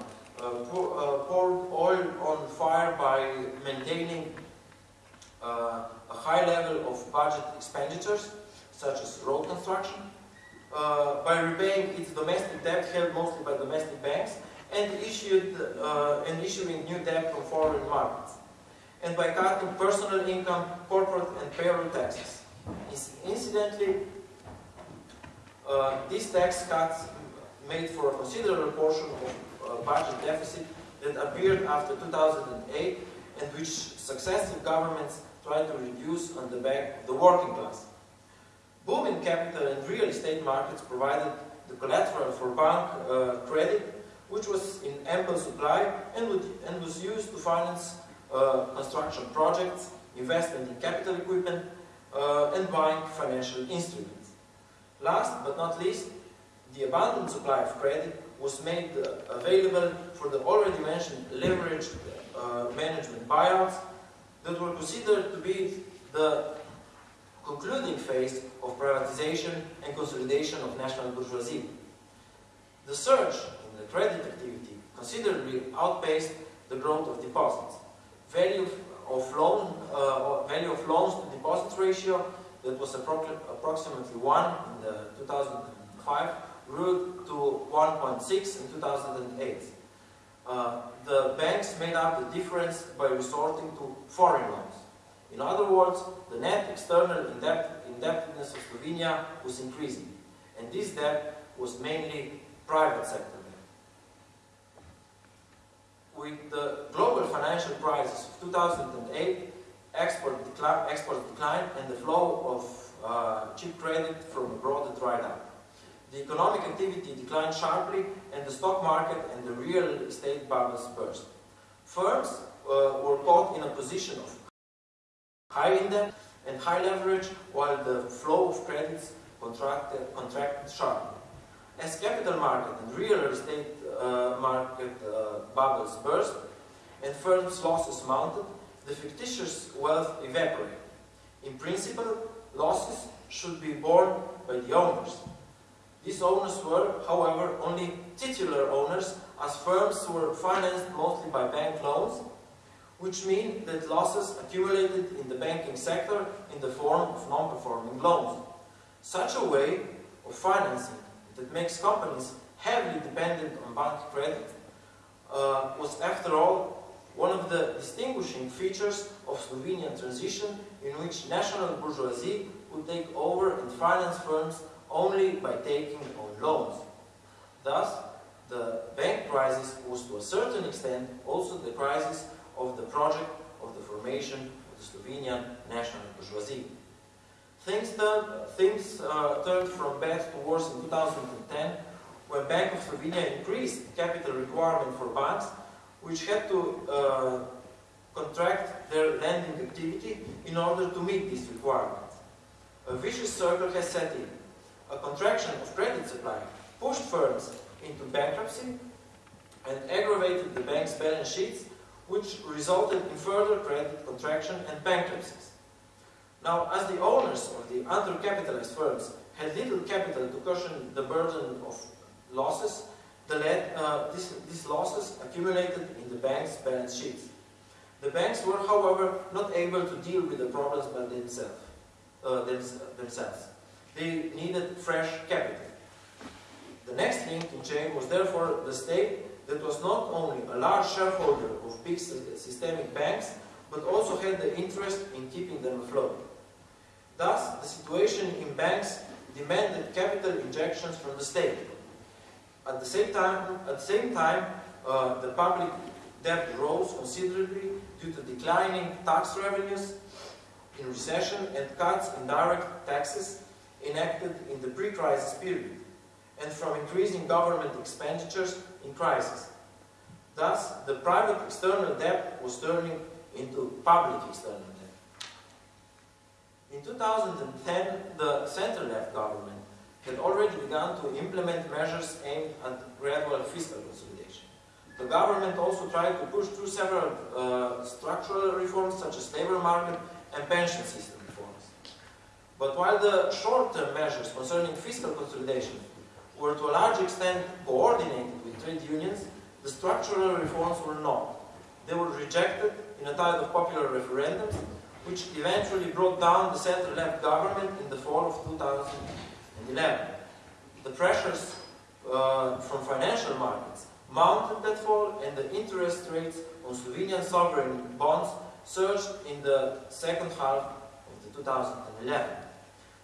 pour, uh, poured oil on fire by maintaining uh, a high level of budget expenditures, such as road construction, uh, by repaying its domestic debt held mostly by domestic banks, and, issued, uh, and issuing new debt from foreign markets, and by cutting personal income, corporate and payroll taxes. Incidentally, uh, these tax cuts made for a considerable portion of uh, budget deficit that appeared after 2008 and which successive governments tried to reduce on the back of the working class. Booming capital and real estate markets provided the collateral for bank uh, credit, which was in ample supply and, would, and was used to finance uh, construction projects, investment in capital equipment, uh, and buying financial instruments. Last but not least, the abundant supply of credit was made available for the already mentioned leveraged uh, management buyouts that were considered to be the concluding phase of privatization and consolidation of national bourgeoisie. The surge in the credit activity considerably outpaced the growth of deposits. Value of, loan, uh, value of loans to deposits ratio that was approximately 1 in the 2005 grew to 1.6 in 2008. Uh, the banks made up the difference by resorting to foreign loans. In other words, the net external indebtedness of Slovenia was increasing, and this debt was mainly private sector debt. With the global financial crisis of 2008, export, decli declined and the flow of uh, cheap credit from abroad dried up. The economic activity declined sharply and the stock market and the real estate bubbles burst. Firms uh, were caught in a position of high index and high leverage while the flow of credits contracted, contracted sharply. As capital market and real estate uh, market uh, bubbles burst and firms' losses mounted, the fictitious wealth evaporated. In principle, losses should be borne by the owners, these owners were, however, only titular owners as firms were financed mostly by bank loans, which mean that losses accumulated in the banking sector in the form of non-performing loans. Such a way of financing that makes companies heavily dependent on bank credit uh, was, after all, one of the distinguishing features of Slovenian transition in which national bourgeoisie would take over and finance firms only by taking on loans. Thus, the bank crisis was to a certain extent also the crisis of the project of the formation of the Slovenian national bourgeoisie. Things, turned, things uh, turned from bad to worse in 2010 when Bank of Slovenia increased capital requirement for banks which had to uh, contract their lending activity in order to meet these requirements. A vicious circle has set in a contraction of credit supply pushed firms into bankruptcy and aggravated the bank's balance sheets, which resulted in further credit contraction and bankruptcies. Now, as the owners of the undercapitalized firms had little capital to cushion the burden of losses, the uh, this, these losses accumulated in the bank's balance sheets. The banks were, however, not able to deal with the problems by themselves. Uh, themselves. They needed fresh capital. The next link in chain was therefore the state that was not only a large shareholder of big systemic banks, but also had the interest in keeping them afloat. Thus, the situation in banks demanded capital injections from the state. At the same time, at the same time uh, the public debt rose considerably due to declining tax revenues in recession and cuts in direct taxes enacted in the pre-crisis period and from increasing government expenditures in crisis. Thus, the private external debt was turning into public external debt. In 2010, the center-left government had already begun to implement measures aimed at gradual fiscal consolidation. The government also tried to push through several uh, structural reforms such as labor market and pension system but while the short-term measures concerning fiscal consolidation were to a large extent coordinated with trade unions, the structural reforms were not. They were rejected in a tide of popular referendums, which eventually brought down the center-left government in the fall of 2011. The pressures uh, from financial markets mounted that fall and the interest rates on Slovenian sovereign bonds surged in the second half of the 2011.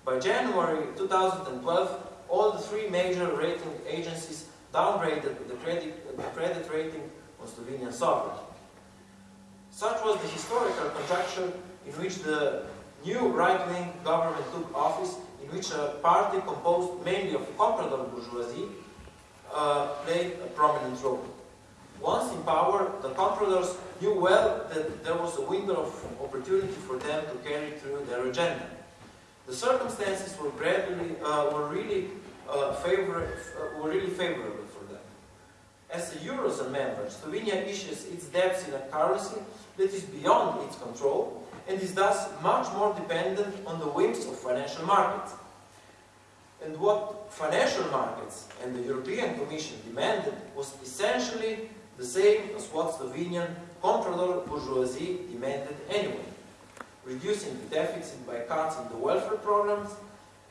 By January 2012, all the three major rating agencies downgraded the credit, the credit rating on Slovenian sovereign. Such was the historical conjuncture in which the new right-wing government took office, in which a party composed mainly of comprador bourgeoisie uh, played a prominent role. Once in power, the compradors knew well that there was a window of opportunity for them to carry through their agenda. The circumstances were gradually, uh, were really uh, favor uh, were really favorable for them. As a eurozone member, Slovenia issues its debts in a currency that is beyond its control and is thus much more dependent on the whims of financial markets. And what financial markets and the European Commission demanded was essentially the same as what Slovenian comprador bourgeoisie demanded anyway, reducing the deficit by cuts in the welfare programs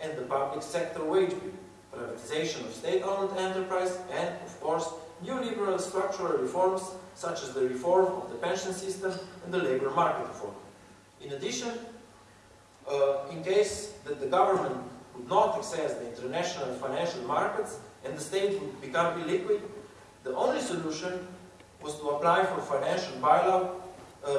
and the public sector wage bill, privatization of state-owned enterprise, and, of course, neoliberal structural reforms such as the reform of the pension system and the labor market reform. In addition, uh, in case that the government would not access the international financial markets and the state would become illiquid, the only solution was to apply for financial bailout,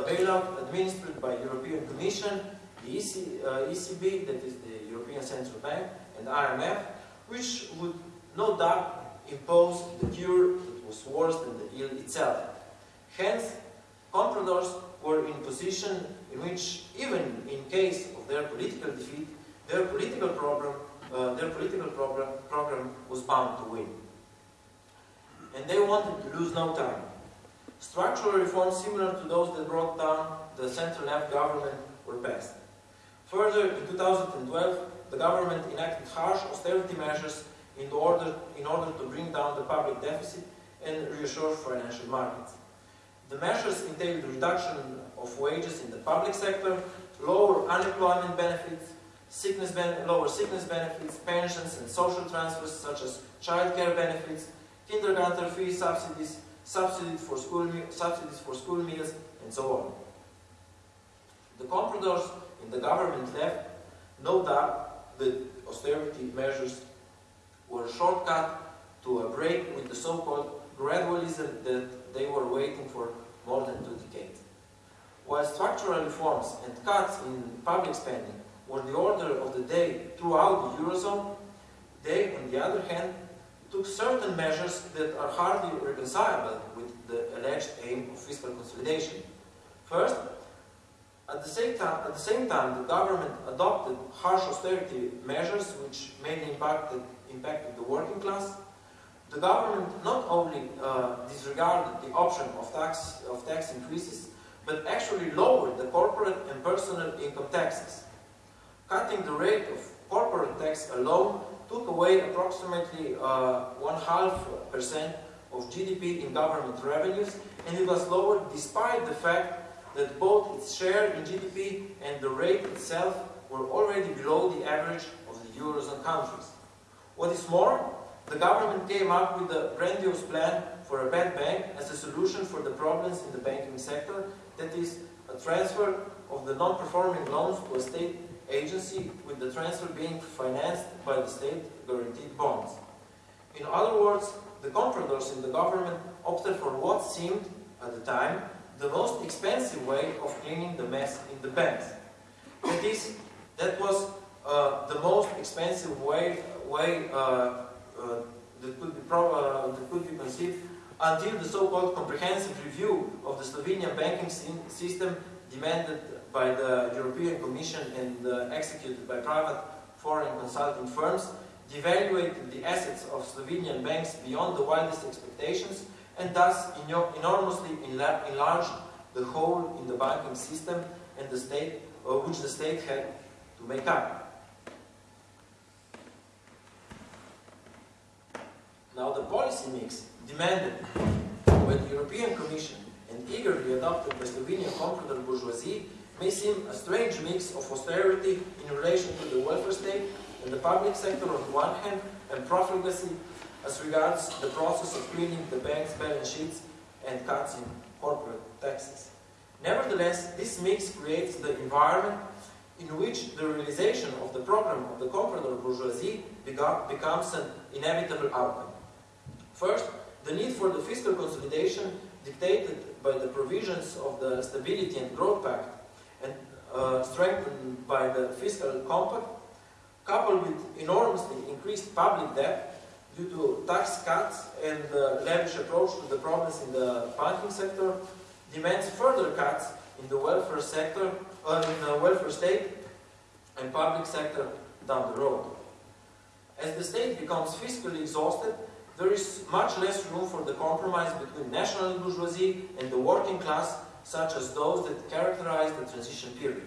bailout administered by European Commission, the EC, uh, ECB, that is the European Central Bank, and IMF, which would no doubt impose the cure that was worse than the ill itself. Hence, compradors were in position in which, even in case of their political defeat, their political program, uh, their political program, program was bound to win. And they wanted to lose no time. Structural reforms similar to those that brought down the center-left government were passed. Further, in 2012, the government enacted harsh austerity measures in order, in order to bring down the public deficit and reassure financial markets. The measures entailed reduction of wages in the public sector, lower unemployment benefits, sickness ben lower sickness benefits, pensions and social transfers such as childcare benefits, kindergarten fee subsidies, subsidies for school subsidies for school meals, and so on. The compradors in the government left no doubt that austerity measures were a shortcut to a break with the so-called gradualism that they were waiting for more than two decades. While structural reforms and cuts in public spending were the order of the day throughout the Eurozone, they, on the other hand, took certain measures that are hardly reconcilable with the alleged aim of fiscal consolidation. First, at the, same time, at the same time, the government adopted harsh austerity measures which mainly impacted, impacted the working class. The government not only uh, disregarded the option of tax, of tax increases, but actually lowered the corporate and personal income taxes. Cutting the rate of corporate tax alone took away approximately uh, one half percent of GDP in government revenues, and it was lowered despite the fact that both its share in GDP and the rate itself were already below the average of the Eurozone countries. What is more, the government came up with a grandiose plan for a bad bank as a solution for the problems in the banking sector, that is, a transfer of the non-performing loans to a state agency with the transfer being financed by the state guaranteed bonds. In other words, the compradors in the government opted for what seemed, at the time, the most expensive way of cleaning the mess in the banks. That is, that was uh, the most expensive way, way uh, uh, that, could be uh, that could be conceived until the so-called comprehensive review of the Slovenian banking system demanded by the European Commission and uh, executed by private foreign consulting firms devaluated the assets of Slovenian banks beyond the wildest expectations and thus enormously enlarged the hole in the banking system and the state, uh, which the state had to make up. Now the policy mix demanded by the European Commission eagerly adopted by Slovenian comprador bourgeoisie may seem a strange mix of austerity in relation to the welfare state and the public sector on the one hand, and profligacy as regards the process of cleaning the bank's balance sheets and cuts in corporate taxes. Nevertheless, this mix creates the environment in which the realization of the program of the comprador bourgeoisie becomes an inevitable outcome. First, the need for the fiscal consolidation dictated by the provisions of the Stability and Growth Pact and uh, strengthened by the Fiscal Compact, coupled with enormously increased public debt due to tax cuts and the lavish approach to the problems in the banking sector, demands further cuts in the welfare sector, uh, in the welfare state and public sector down the road. As the state becomes fiscally exhausted, there is much less room for the compromise between national bourgeoisie and the working class, such as those that characterize the transition period.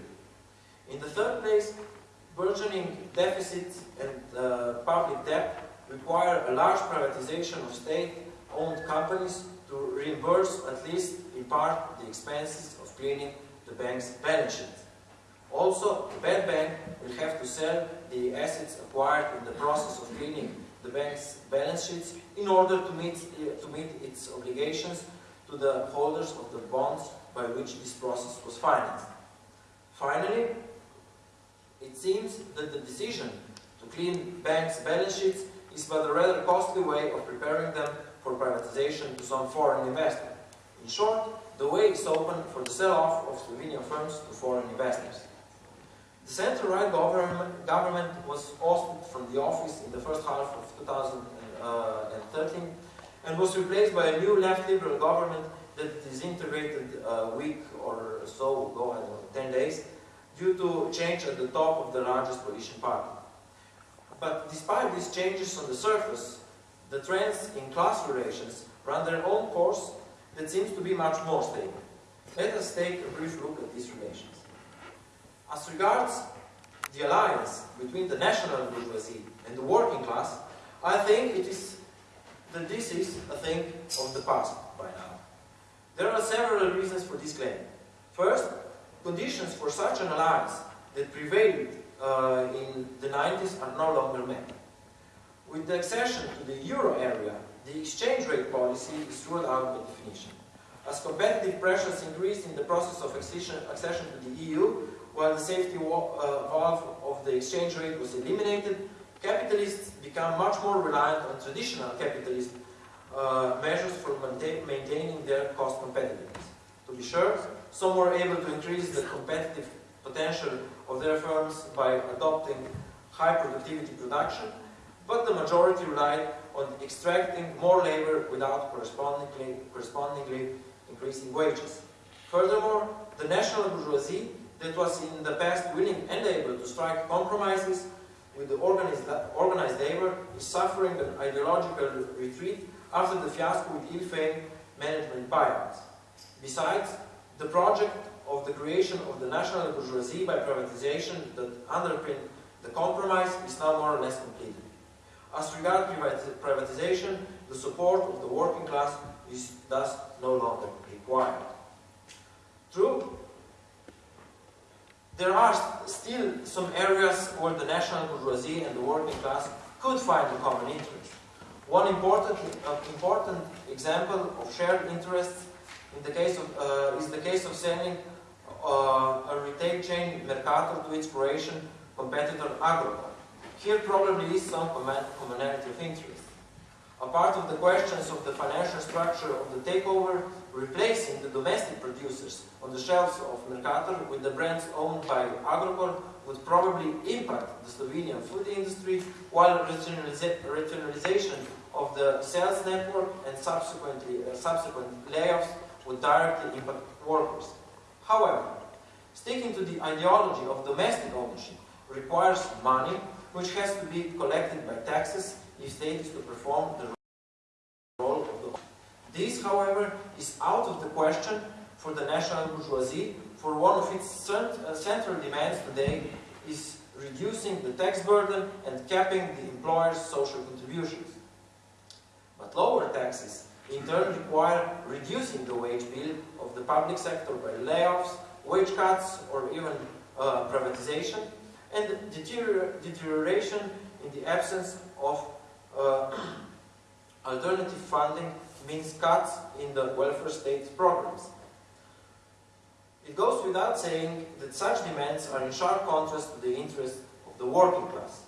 In the third place, burgeoning deficits and uh, public debt require a large privatization of state-owned companies to reimburse, at least in part, the expenses of cleaning the bank's balance sheet. Also, the bad bank will have to sell the assets acquired in the process of cleaning the bank's balance sheets in order to meet, uh, to meet its obligations to the holders of the bonds by which this process was financed. Finally, it seems that the decision to clean banks' balance sheets is but a rather costly way of preparing them for privatization to some foreign investor. In short, the way is open for the sell-off of Slovenian firms to foreign investors. The government, government was ousted from the office in the first half of 2013 uh, and was replaced by a new left liberal government that disintegrated a week or so ago, I don't know, 10 days, due to change at the top of the largest coalition party. But despite these changes on the surface, the trends in class relations run their own course that seems to be much more stable. Let us take a brief look at these relations. As regards the alliance between the national bourgeoisie and the working class, I think it is that this is a thing of the past by now. There are several reasons for this claim. First, conditions for such an alliance that prevailed uh, in the 90s are no longer met. With the accession to the euro area, the exchange rate policy is ruled out by definition. As competitive pressures increased in the process of accession, accession to the EU, while the safety uh, valve of the exchange rate was eliminated, capitalists become much more reliant on traditional capitalist uh, measures for maintain, maintaining their cost competitiveness. To be sure, some were able to increase the competitive potential of their firms by adopting high productivity production, but the majority relied on extracting more labor without correspondingly, correspondingly increasing wages. Furthermore, the national bourgeoisie that was in the past willing and able to strike compromises with the organized, organized labor is suffering an ideological retreat after the fiasco with ill-famed management buyouts. Besides, the project of the creation of the national bourgeoisie by privatization that underpinned the compromise is now more or less completed. As regards privatization, the support of the working class is thus no longer required. True, there are still some areas where the national bourgeoisie and the working class could find a common interest. One important, uh, important example of shared interests in the case of, uh, is the case of selling uh, a retail chain Mercator to its Croatian competitor Agrokor. Here probably is some commonality of interest. A part of the questions of the financial structure of the takeover replacing the domestic producers on the shelves of Mercator with the brands owned by Agrokor would probably impact the Slovenian food industry, while rationalization of the sales network and subsequently uh, subsequent layoffs would directly impact workers. However, sticking to the ideology of domestic ownership requires money which has to be collected by taxes if state is to perform the This, however, is out of the question for the national bourgeoisie, for one of its uh, central demands today is reducing the tax burden and capping the employer's social contributions. But lower taxes in turn require reducing the wage bill of the public sector by layoffs wage cuts, or even uh, privatization, and deterior deterioration in the absence of uh, alternative funding means cuts in the welfare state programs. It goes without saying that such demands are in sharp contrast to the interests of the working class.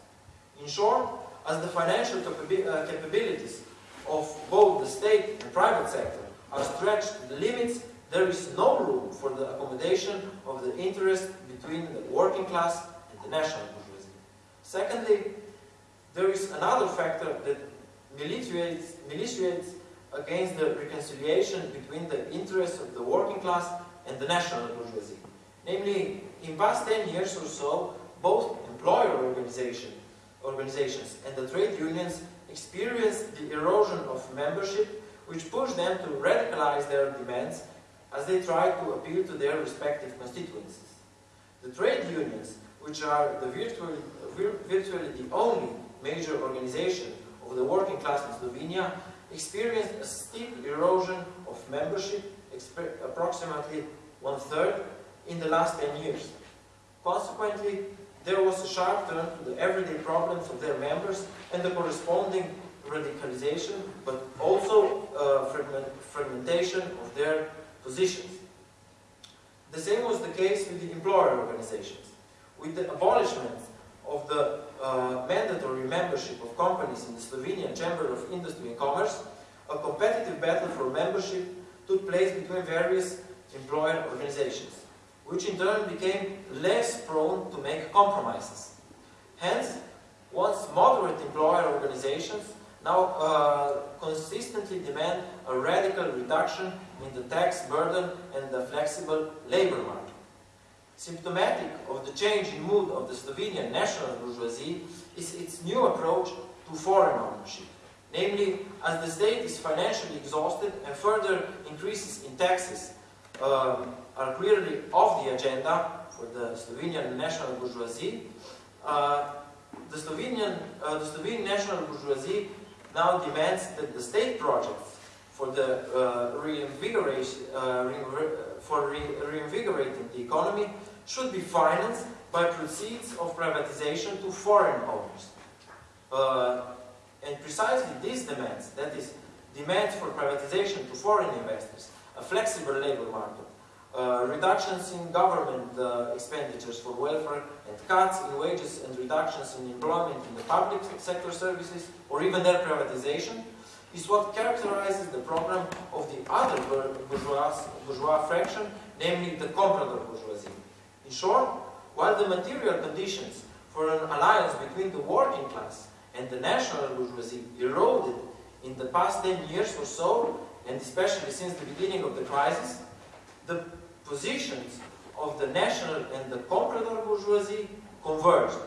In short, as the financial uh, capabilities of both the state and private sector are stretched to the limits, there is no room for the accommodation of the interest between the working class and the national bourgeoisie. Secondly, there is another factor that militates, militates against the reconciliation between the interests of the working class and the national bourgeoisie. Namely, in past 10 years or so, both employer organization, organizations and the trade unions experienced the erosion of membership which pushed them to radicalize their demands as they tried to appeal to their respective constituencies. The trade unions, which are the virtually, virtually the only major organization of the working class in Slovenia, experienced a steep erosion of membership, approximately one-third, in the last 10 years. Consequently, there was a sharp turn to the everyday problems of their members and the corresponding radicalization, but also uh, fragment, fragmentation of their positions. The same was the case with the employer organizations. With the abolishment of the uh, mandatory membership of companies in the Slovenian Chamber of Industry and Commerce, a competitive battle for membership took place between various employer organizations, which in turn became less prone to make compromises. Hence, once moderate employer organizations now uh, consistently demand a radical reduction in the tax burden and the flexible labor market. Symptomatic of the change in mood of the Slovenian national bourgeoisie is its new approach to foreign ownership. Namely, as the state is financially exhausted and further increases in taxes um, are clearly off the agenda for the Slovenian national bourgeoisie, uh, the Slovenian, uh, the national bourgeoisie now demands that the state projects for the uh, reinvigoration, uh, for re reinvigorating the economy should be financed by proceeds of privatization to foreign owners. Uh, and precisely these demands, that is, demands for privatization to foreign investors, a flexible labor market, uh, reductions in government uh, expenditures for welfare and cuts in wages and reductions in employment in the public sector services or even their privatization is what characterizes the program of the other bourgeois, bourgeois fraction, namely the comprador bourgeoisie. In short, while the material conditions for an alliance between the working class and the national bourgeoisie eroded in the past 10 years or so, and especially since the beginning of the crisis, the positions of the national and the comprador bourgeoisie converged.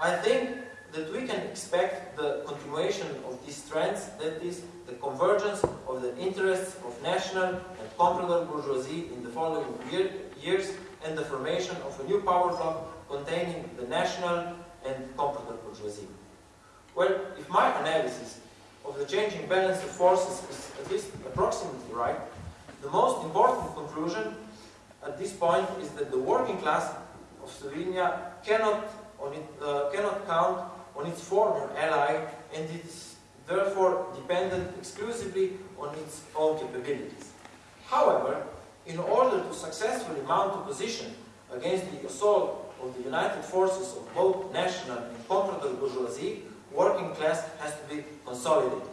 I think that we can expect the continuation of these trends, that is, the convergence of the interests of national and comprador bourgeoisie in the following year, years and the formation of a new power bloc containing the national and comprador bourgeoisie. Well, if my analysis of the changing balance of forces is at least approximately right, the most important conclusion at this point is that the working class of Slovenia cannot, it, uh, cannot count on its former ally and is therefore dependent exclusively on its own capabilities. However, in order to successfully mount a position against the assault of the united forces of both national and comprador bourgeoisie, working class has to be consolidated.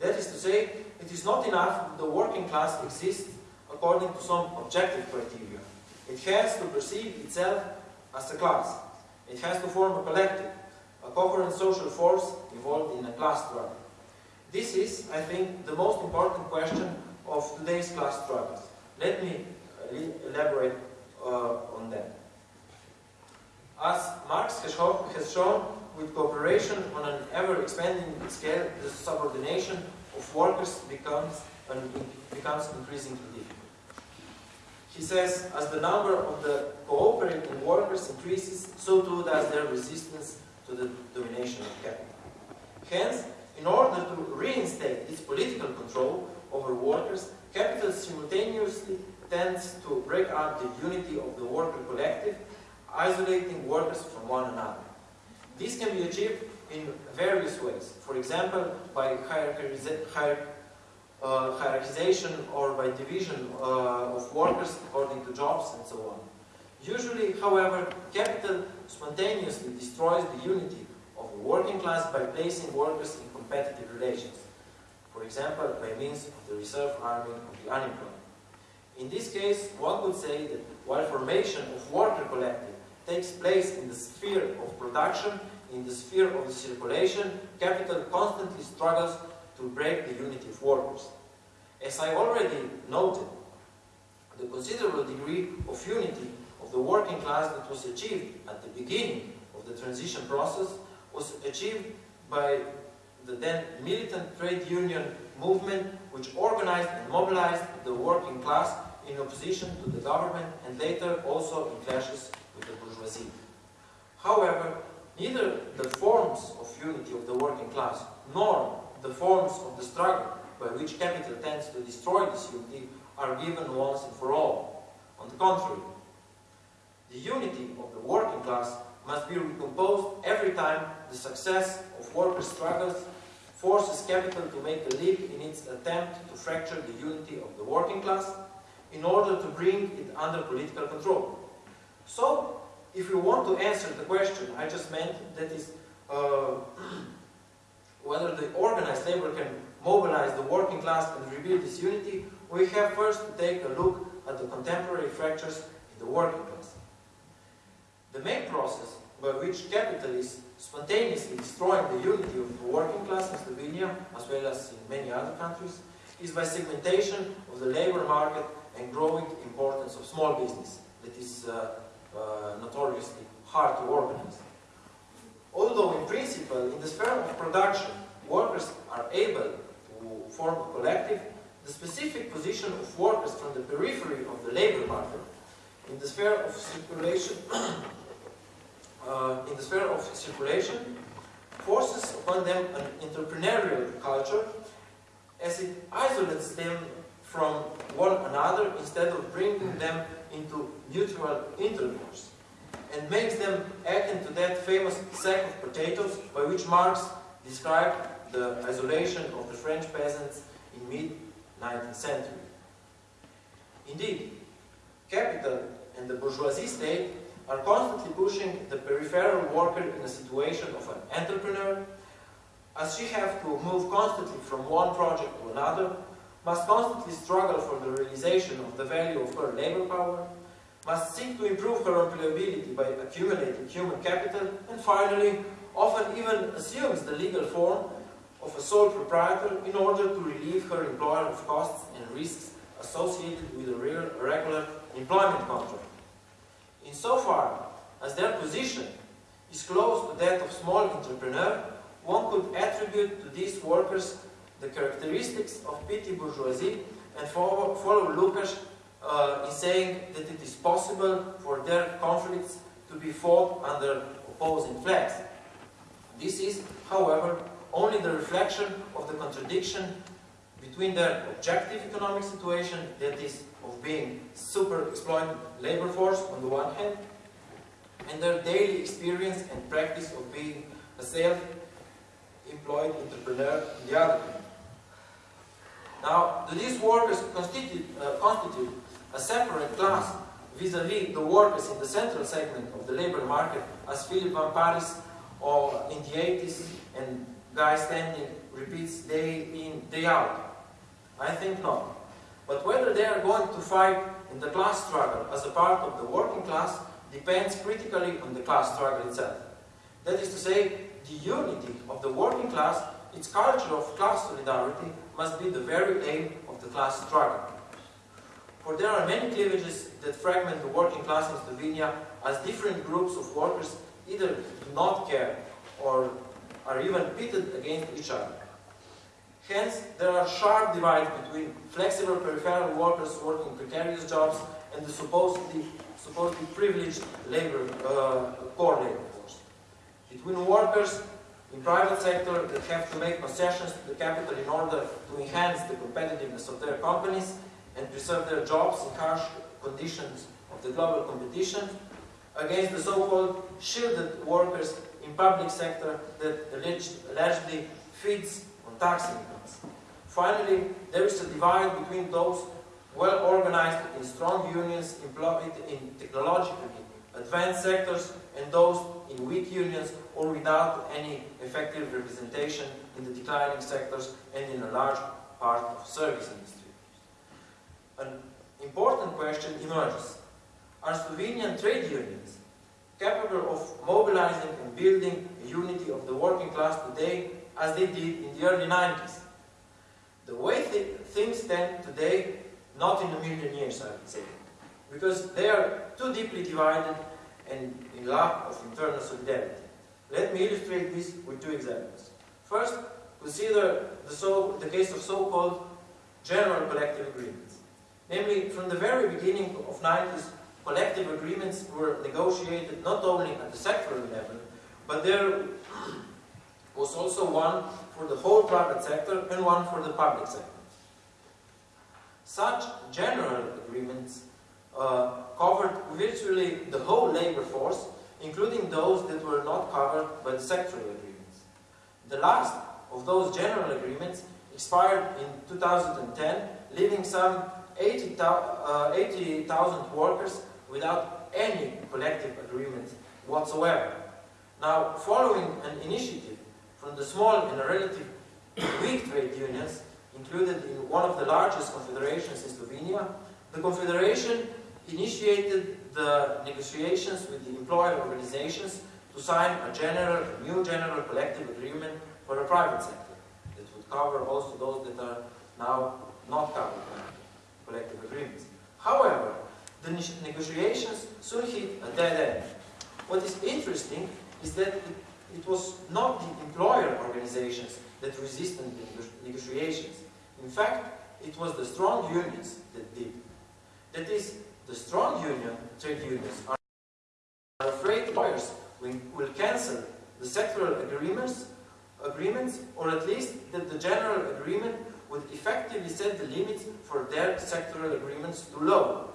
That is to say, it is not enough that the working class exists according to some objective criteria. It has to perceive itself as a class. It has to form a collective, a coherent social force involved in a class struggle. This is, I think, the most important question of today's class struggles. Let me elaborate uh, on that. As Marx has shown, with cooperation on an ever-expanding scale, the subordination of workers becomes, becomes increasingly difficult. He says, as the number of the cooperating workers increases, so too does their resistance to the domination of capital. Hence, in order to reinstate its political control over workers, capital simultaneously tends to break up the unity of the worker collective, isolating workers from one another. This can be achieved in various ways. For example, by hierarchiza- hier- uh, hierarchization or by division uh, of workers according to jobs and so on. Usually, however, capital spontaneously destroys the unity of the working class by placing workers in competitive relations. For example, by means of the reserve army of the unemployed. In this case, one could say that while formation of worker collective takes place in the sphere of production, in the sphere of the circulation, capital constantly struggles to break the unity of workers. As I already noted, the considerable degree of unity of the working class that was achieved at the beginning of the transition process was achieved by the then militant trade union movement which organized and mobilized the working class in opposition to the government and later also in clashes with the bourgeoisie. However, neither the forms of unity of the working class nor the forms of the struggle by which capital tends to destroy this unity are given once and for all. On the contrary, the unity of the working class must be recomposed every time the success of workers' struggles forces capital to make a leap in its attempt to fracture the unity of the working class in order to bring it under political control. So, if we want to answer the question I just meant, that is, uh, whether the organized labor can mobilize the working class and rebuild this unity, we have first to take a look at the contemporary fractures in the working class. The main process by which capital is spontaneously destroying the unity of the working class in Slovenia, as well as in many other countries, is by segmentation of the labor market and growing importance of small business that is uh, uh, notoriously hard to organize. Although in principle, in the sphere of production, workers are able to form a collective, the specific position of workers from the periphery of the labor market in the sphere of circulation uh, in the sphere of circulation forces upon them an entrepreneurial culture as it isolates them from one another instead of bringing them into mutual intercourse and makes them akin to that famous sack of potatoes by which Marx described the isolation of the French peasants in mid-19th century. Indeed, capital and the bourgeoisie state are constantly pushing the peripheral worker in a situation of an entrepreneur, as she has to move constantly from one project to another, must constantly struggle for the realization of the value of her labor power, must seek to improve her employability by accumulating human capital, and finally, often even assumes the legal form of a sole proprietor in order to relieve her employer of costs and risks associated with a regular employment contract. Insofar as their position is close to that of small entrepreneur, one could attribute to these workers the characteristics of petty bourgeoisie and follow, follow Lukács uh, in saying that it is possible for their conflicts to be fought under opposing flags. This is, however, only the reflection of the contradiction between their objective economic situation, that is, of being super exploited labor force on the one hand, and their daily experience and practice of being a self-employed entrepreneur on the other hand. Now, do these workers constitute, uh, constitute a separate class vis-à-vis -vis the workers in the central segment of the labor market, as Philip Van Parijs or in the 80s and Guy Standing repeats day in, day out? I think not. But whether they are going to fight in the class struggle as a part of the working class depends critically on the class struggle itself. That is to say, the unity of the working class, its culture of class solidarity, must be the very aim of the class struggle. For there are many cleavages that fragment the working class in Slovenia as different groups of workers either do not care or are even pitted against each other. Hence, there are sharp divides between flexible peripheral workers working precarious jobs and the supposedly, supposedly privileged labor, uh, labor force. Between workers in private sector that have to make concessions to the capital in order to enhance the competitiveness of their companies and preserve their jobs in harsh conditions of the global competition, against the so-called shielded workers in public sector that alleged, allegedly feeds tax incomes. Finally, there is a divide between those well organized in strong unions employed in technologically advanced sectors and those in weak unions or without any effective representation in the declining sectors and in a large part of service industry. An important question emerges. Are Slovenian trade unions capable of mobilizing and building a unity of the working class today as they did in the early 90s? The way th things stand today, not in a million years, I would say, because they are too deeply divided and in lack of internal solidarity. Let me illustrate this with two examples. First, consider the, so, the case of so-called general collective agreements. Namely, from the very beginning of 90s, collective agreements were negotiated not only at the sectoral level, but there was also one for the whole private sector and one for the public sector. Such general agreements uh, covered virtually the whole labor force, including those that were not covered by the sectoral agreements. The last of those general agreements expired in 2010, leaving some 80,000 uh, 80, workers without any collective agreement whatsoever. Now, following an initiative from the small and relatively weak trade unions included in one of the largest confederations in Slovenia, the confederation initiated the negotiations with the employer organizations to sign a general, a new general collective agreement for the private sector that would cover also those that are now not covered by collective agreements. However, the negotiations soon hit a dead end. What is interesting is that it, it was not the employer organizations that resisted the negotiations. In fact, it was the strong unions that did. That is, the strong union, trade unions, are afraid employers will cancel the sectoral agreements, agreements, or at least that the general agreement would effectively set the limits for their sectoral agreements too low.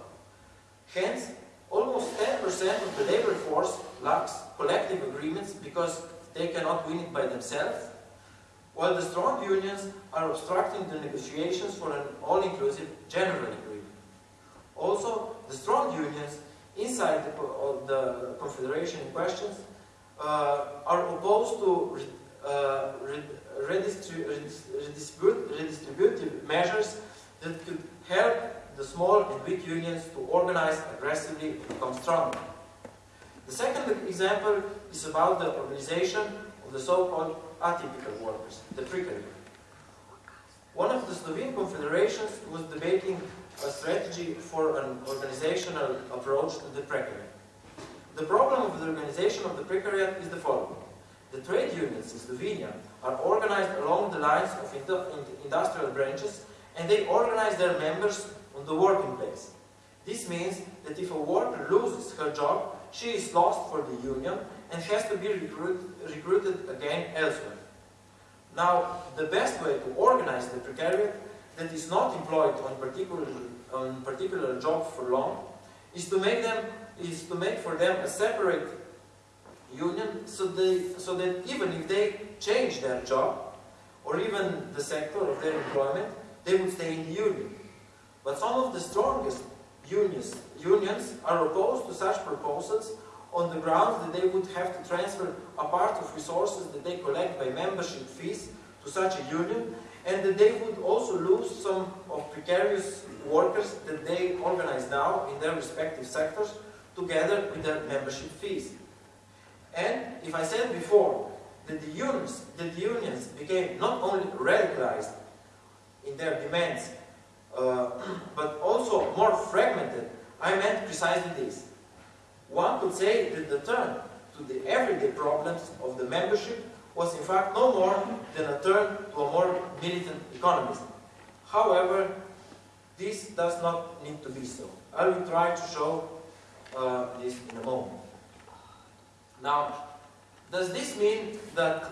Hence, almost 10% of the labor force lacks collective agreements because they cannot win it by themselves, while the strong unions are obstructing the negotiations for an all-inclusive general agreement. Also, the strong unions inside the, the confederation in question uh, are opposed to uh, redistributive measures that could help the small and weak unions to organize aggressively and become stronger. The second example is about the organization of the so-called atypical workers, the precariat. One of the Slovene confederations was debating a strategy for an organizational approach to the precariat. The problem of the organization of the precariat is the following. The trade unions in Slovenia are organized along the lines of industrial branches and they organize their members the working place. This means that if a worker loses her job, she is lost for the union and has to be recruit, recruited again elsewhere. Now, the best way to organize the precariat that is not employed on particular on particular job for long is to make them is to make for them a separate union so they so that even if they change their job or even the sector of their employment they would stay in the union but some of the strongest unions unions are opposed to such proposals on the grounds that they would have to transfer a part of resources that they collect by membership fees to such a union and that they would also lose some of precarious workers that they organize now in their respective sectors together with their membership fees. And if I said before that the unions, that the unions became not only radicalized in their demands, uh, but also more fragmented, I meant precisely this. One could say that the turn to the everyday problems of the membership was in fact no more than a turn to a more militant economism. However, this does not need to be so. I will try to show uh, this in a moment. Now, does this mean that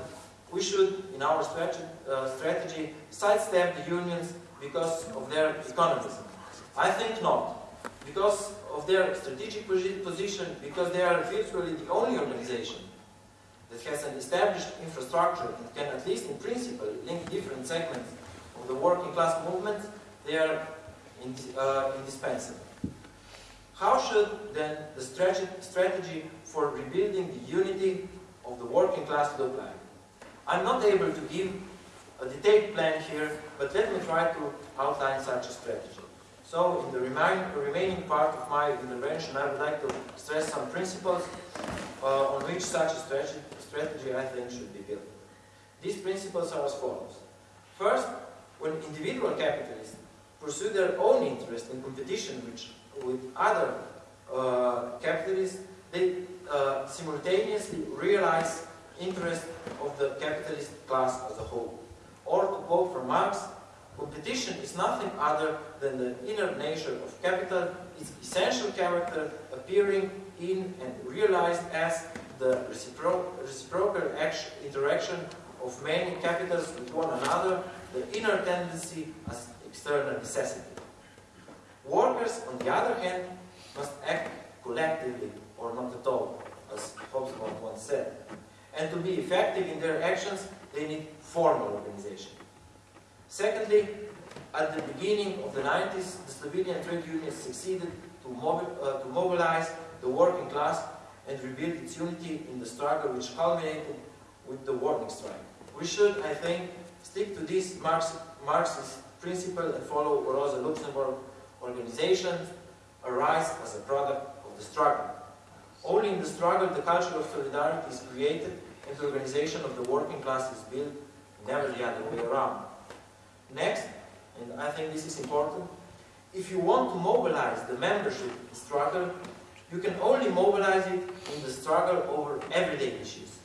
we should, in our strategy, uh, strategy sidestep the unions because of their economism? I think not. Because of their strategic position, because they are virtually the only organization that has an established infrastructure and can at least in principle link different segments of the working class movement, they are uh, indispensable. How should then the strategy for rebuilding the unity of the working class look like? I'm not able to give a detailed plan here, but let me try to outline such a strategy. So, in the remain, remaining part of my intervention, I would like to stress some principles uh, on which such a strategy, strategy, I think, should be built. These principles are as follows. First, when individual capitalists pursue their own interest in competition which, with other uh, capitalists, they uh, simultaneously realize interest of the capitalist class as a whole. Or to quote from Marx, competition is nothing other than the inner nature of capital, its essential character appearing in and realized as the recipro reciprocal interaction of many capitals with one another, the inner tendency as external necessity. Workers, on the other hand, must act collectively or not at all, as Hobsbawm once said. And to be effective in their actions, they need formal organization. Secondly, at the beginning of the 90s, the Slovenian trade unions succeeded to, mobi uh, to mobilize the working class and rebuild its unity in the struggle which culminated with the warning strike. We should, I think, stick to this Marx Marxist principle and follow Rosa Luxemburg organization arise as a product of the struggle. Only in the struggle the culture of solidarity is created and the organization of the working class is built, never the other way around. Next, and I think this is important, if you want to mobilize the membership struggle, you can only mobilize it in the struggle over everyday issues.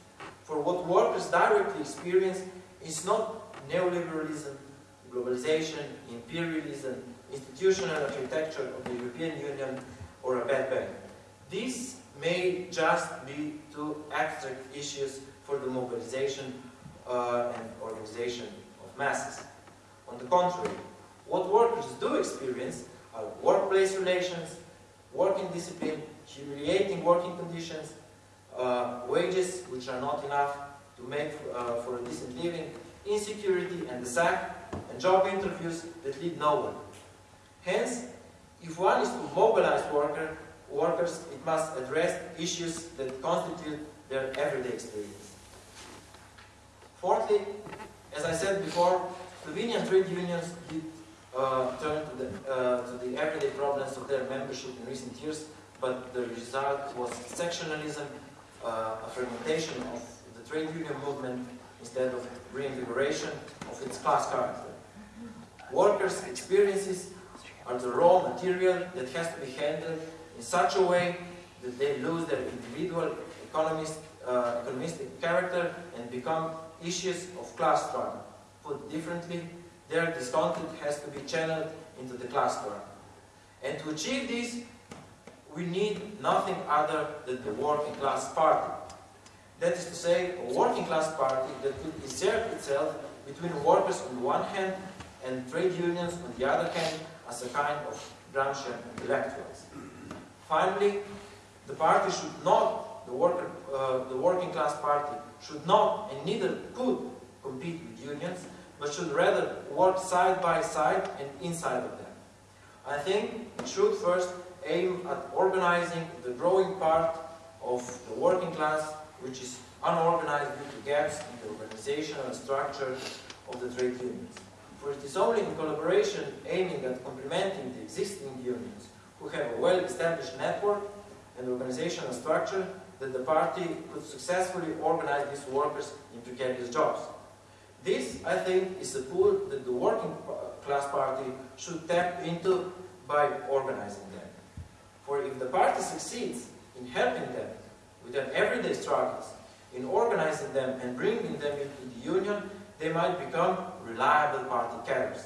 For what workers directly experience is not neoliberalism, globalization, imperialism, institutional architecture of the European Union, or a bad bank. These may just be two abstract issues for the mobilization uh, and organization of masses. On the contrary, what workers do experience are workplace relations, working discipline, humiliating working conditions, uh, wages which are not enough to make uh, for a decent living, insecurity and the sack, and job interviews that lead nowhere. Hence, if one is to mobilize worker, workers, it must address issues that constitute their everyday experience. Fourthly, as I said before, Slovenian trade unions did uh, turn to the, uh, to the everyday problems of their membership in recent years, but the result was sectionalism, uh, a fragmentation of the trade union movement instead of reinvigoration of its class character. Workers' experiences are the raw material that has to be handled in such a way that they lose their individual economist, uh, economistic character and become issues of class struggle. Put differently, their discontent has to be channeled into the class struggle. And to achieve this, we need nothing other than the working class party. That is to say, a working class party that could insert itself between workers on the one hand and trade unions on the other hand as a kind of Gramscian intellectuals. Finally, the party should not, the, worker, uh, the working class party, should not and neither could compete with unions, but should rather work side by side and inside of them. I think it should first aim at organizing the growing part of the working class, which is unorganized due to gaps in the organizational structure of the trade unions. For it is only in collaboration aiming at complementing the existing unions who have a well-established network and organizational structure that the party could successfully organize these workers in precarious jobs. This, I think, is a pool that the working class party should tap into by organizing them. For if the party succeeds in helping them with their everyday struggles, in organizing them and bringing them into the union, they might become reliable party carriers.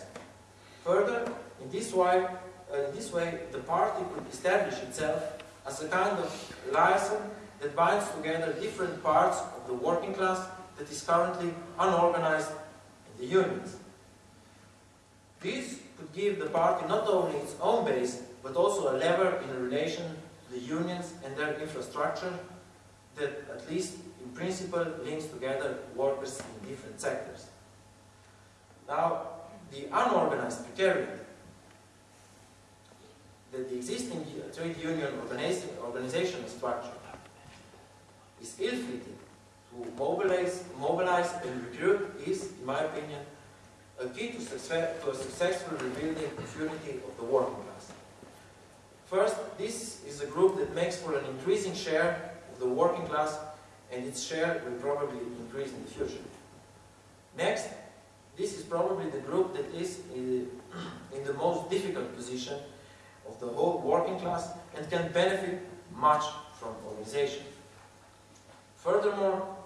Further, in this way, uh, in this way, the party could establish itself as a kind of liaison that binds together different parts of the working class that is currently unorganized in the unions. This could give the party not only its own base, but also a lever in relation to the unions and their infrastructure that, at least in principle, links together workers in different sectors. Now, the unorganized precariat that the existing trade union organization, organizational structure is ill-fitted to mobilize, mobilize and recruit is, in my opinion, a key to, success, to a successful rebuilding of unity of the working class. First, this is a group that makes for an increasing share of the working class and its share will probably increase in the future. Next, this is probably the group that is in, uh, in the most difficult position of the whole working class and can benefit much from organization. Furthermore,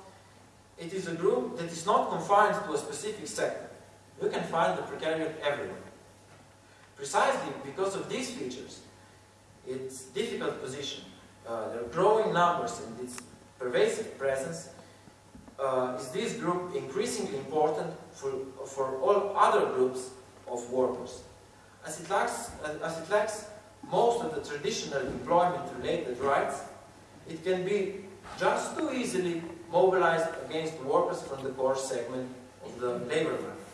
it is a group that is not confined to a specific sector. You can find the precariat everywhere. Precisely because of these features, its difficult position, uh, their growing numbers and its pervasive presence, uh, is this group increasingly important for, for all other groups of workers. As it, lacks, as it lacks most of the traditional employment-related rights, it can be just too easily mobilized against workers from the core segment of the labor market.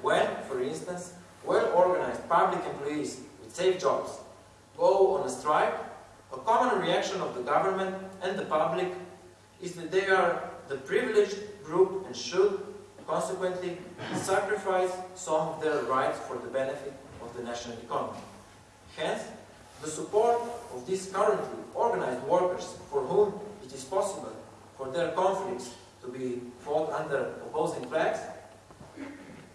When, for instance, well-organized public employees with safe jobs go on a strike, a common reaction of the government and the public is that they are the privileged group and should, consequently, sacrifice some of their rights for the benefit of the national economy. Hence, the support of these currently organized workers for whom it is possible for their conflicts to be fought under opposing flags,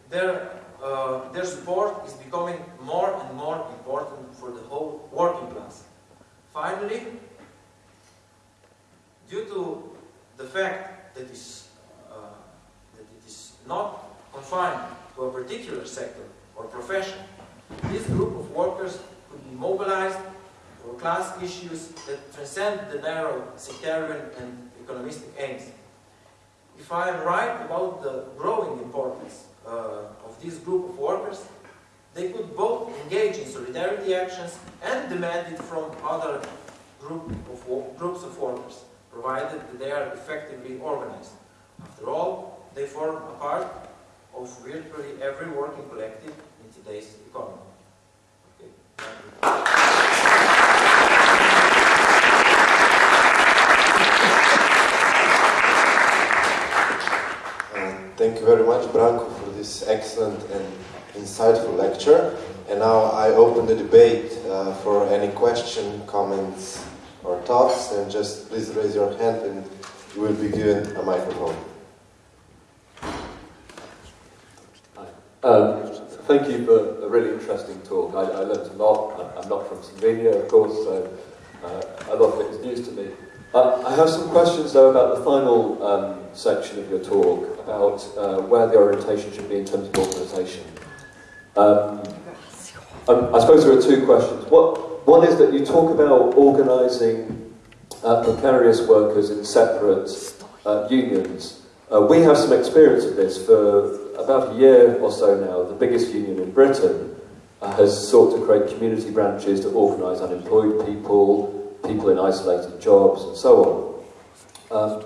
their, uh, their support is becoming more and more important for the whole working class. Finally, due to the fact that, is, uh, that it is not confined to a particular sector or profession, this group of workers could be mobilized for class issues that transcend the narrow sectarian and economistic aims. If I am right about the growing importance uh, of this group of workers, they could both engage in solidarity actions and demand it from other group of groups of workers, provided that they are effectively organized. After all, they form a part of virtually every working collective in today's economy. Thank you very much, Branko, for this excellent and insightful lecture. And now I open the debate uh, for any question, comments, or thoughts. And just please raise your hand and you will be given a microphone. Um, thank you for a really interesting talk. I, I learned a lot. I'm not from Slovenia, of course, so uh, a lot of it is news to me. I have some questions, though, about the final um, section of your talk about uh, where the orientation should be in terms of organisation. Um, um, I suppose there are two questions. What, one is that you talk about organising uh, precarious workers in separate uh, unions. Uh, we have some experience of this for about a year or so now. The biggest union in Britain uh, has sought to create community branches to organise unemployed people, people in isolated jobs, and so on. Um,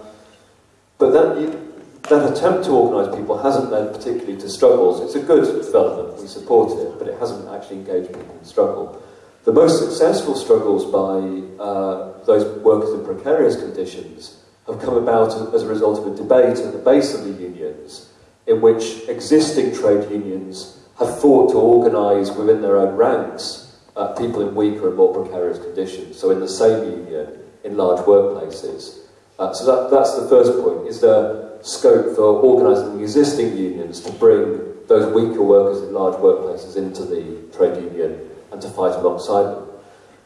but that, you, that attempt to organise people hasn't led particularly to struggles. It's a good development, we support it, but it hasn't actually engaged people in struggle. The most successful struggles by uh, those workers in precarious conditions have come about as a result of a debate at the base of the unions in which existing trade unions have fought to organise within their own ranks uh, people in weaker and more precarious conditions, so in the same union, in large workplaces. Uh, so that, that's the first point. Is there scope for organising existing unions to bring those weaker workers in large workplaces into the trade union and to fight alongside them?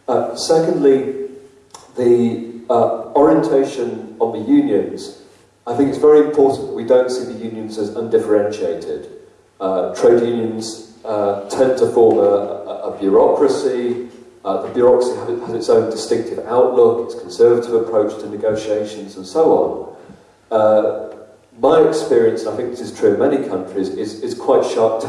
Uh, secondly, the uh, orientation on the unions, I think it's very important that we don't see the unions as undifferentiated. Uh, trade unions uh, tend to form a, a, a bureaucracy, uh, the bureaucracy has its own distinctive outlook, its conservative approach to negotiations, and so on. My experience, and I think this is true in many countries, is, is quite sharp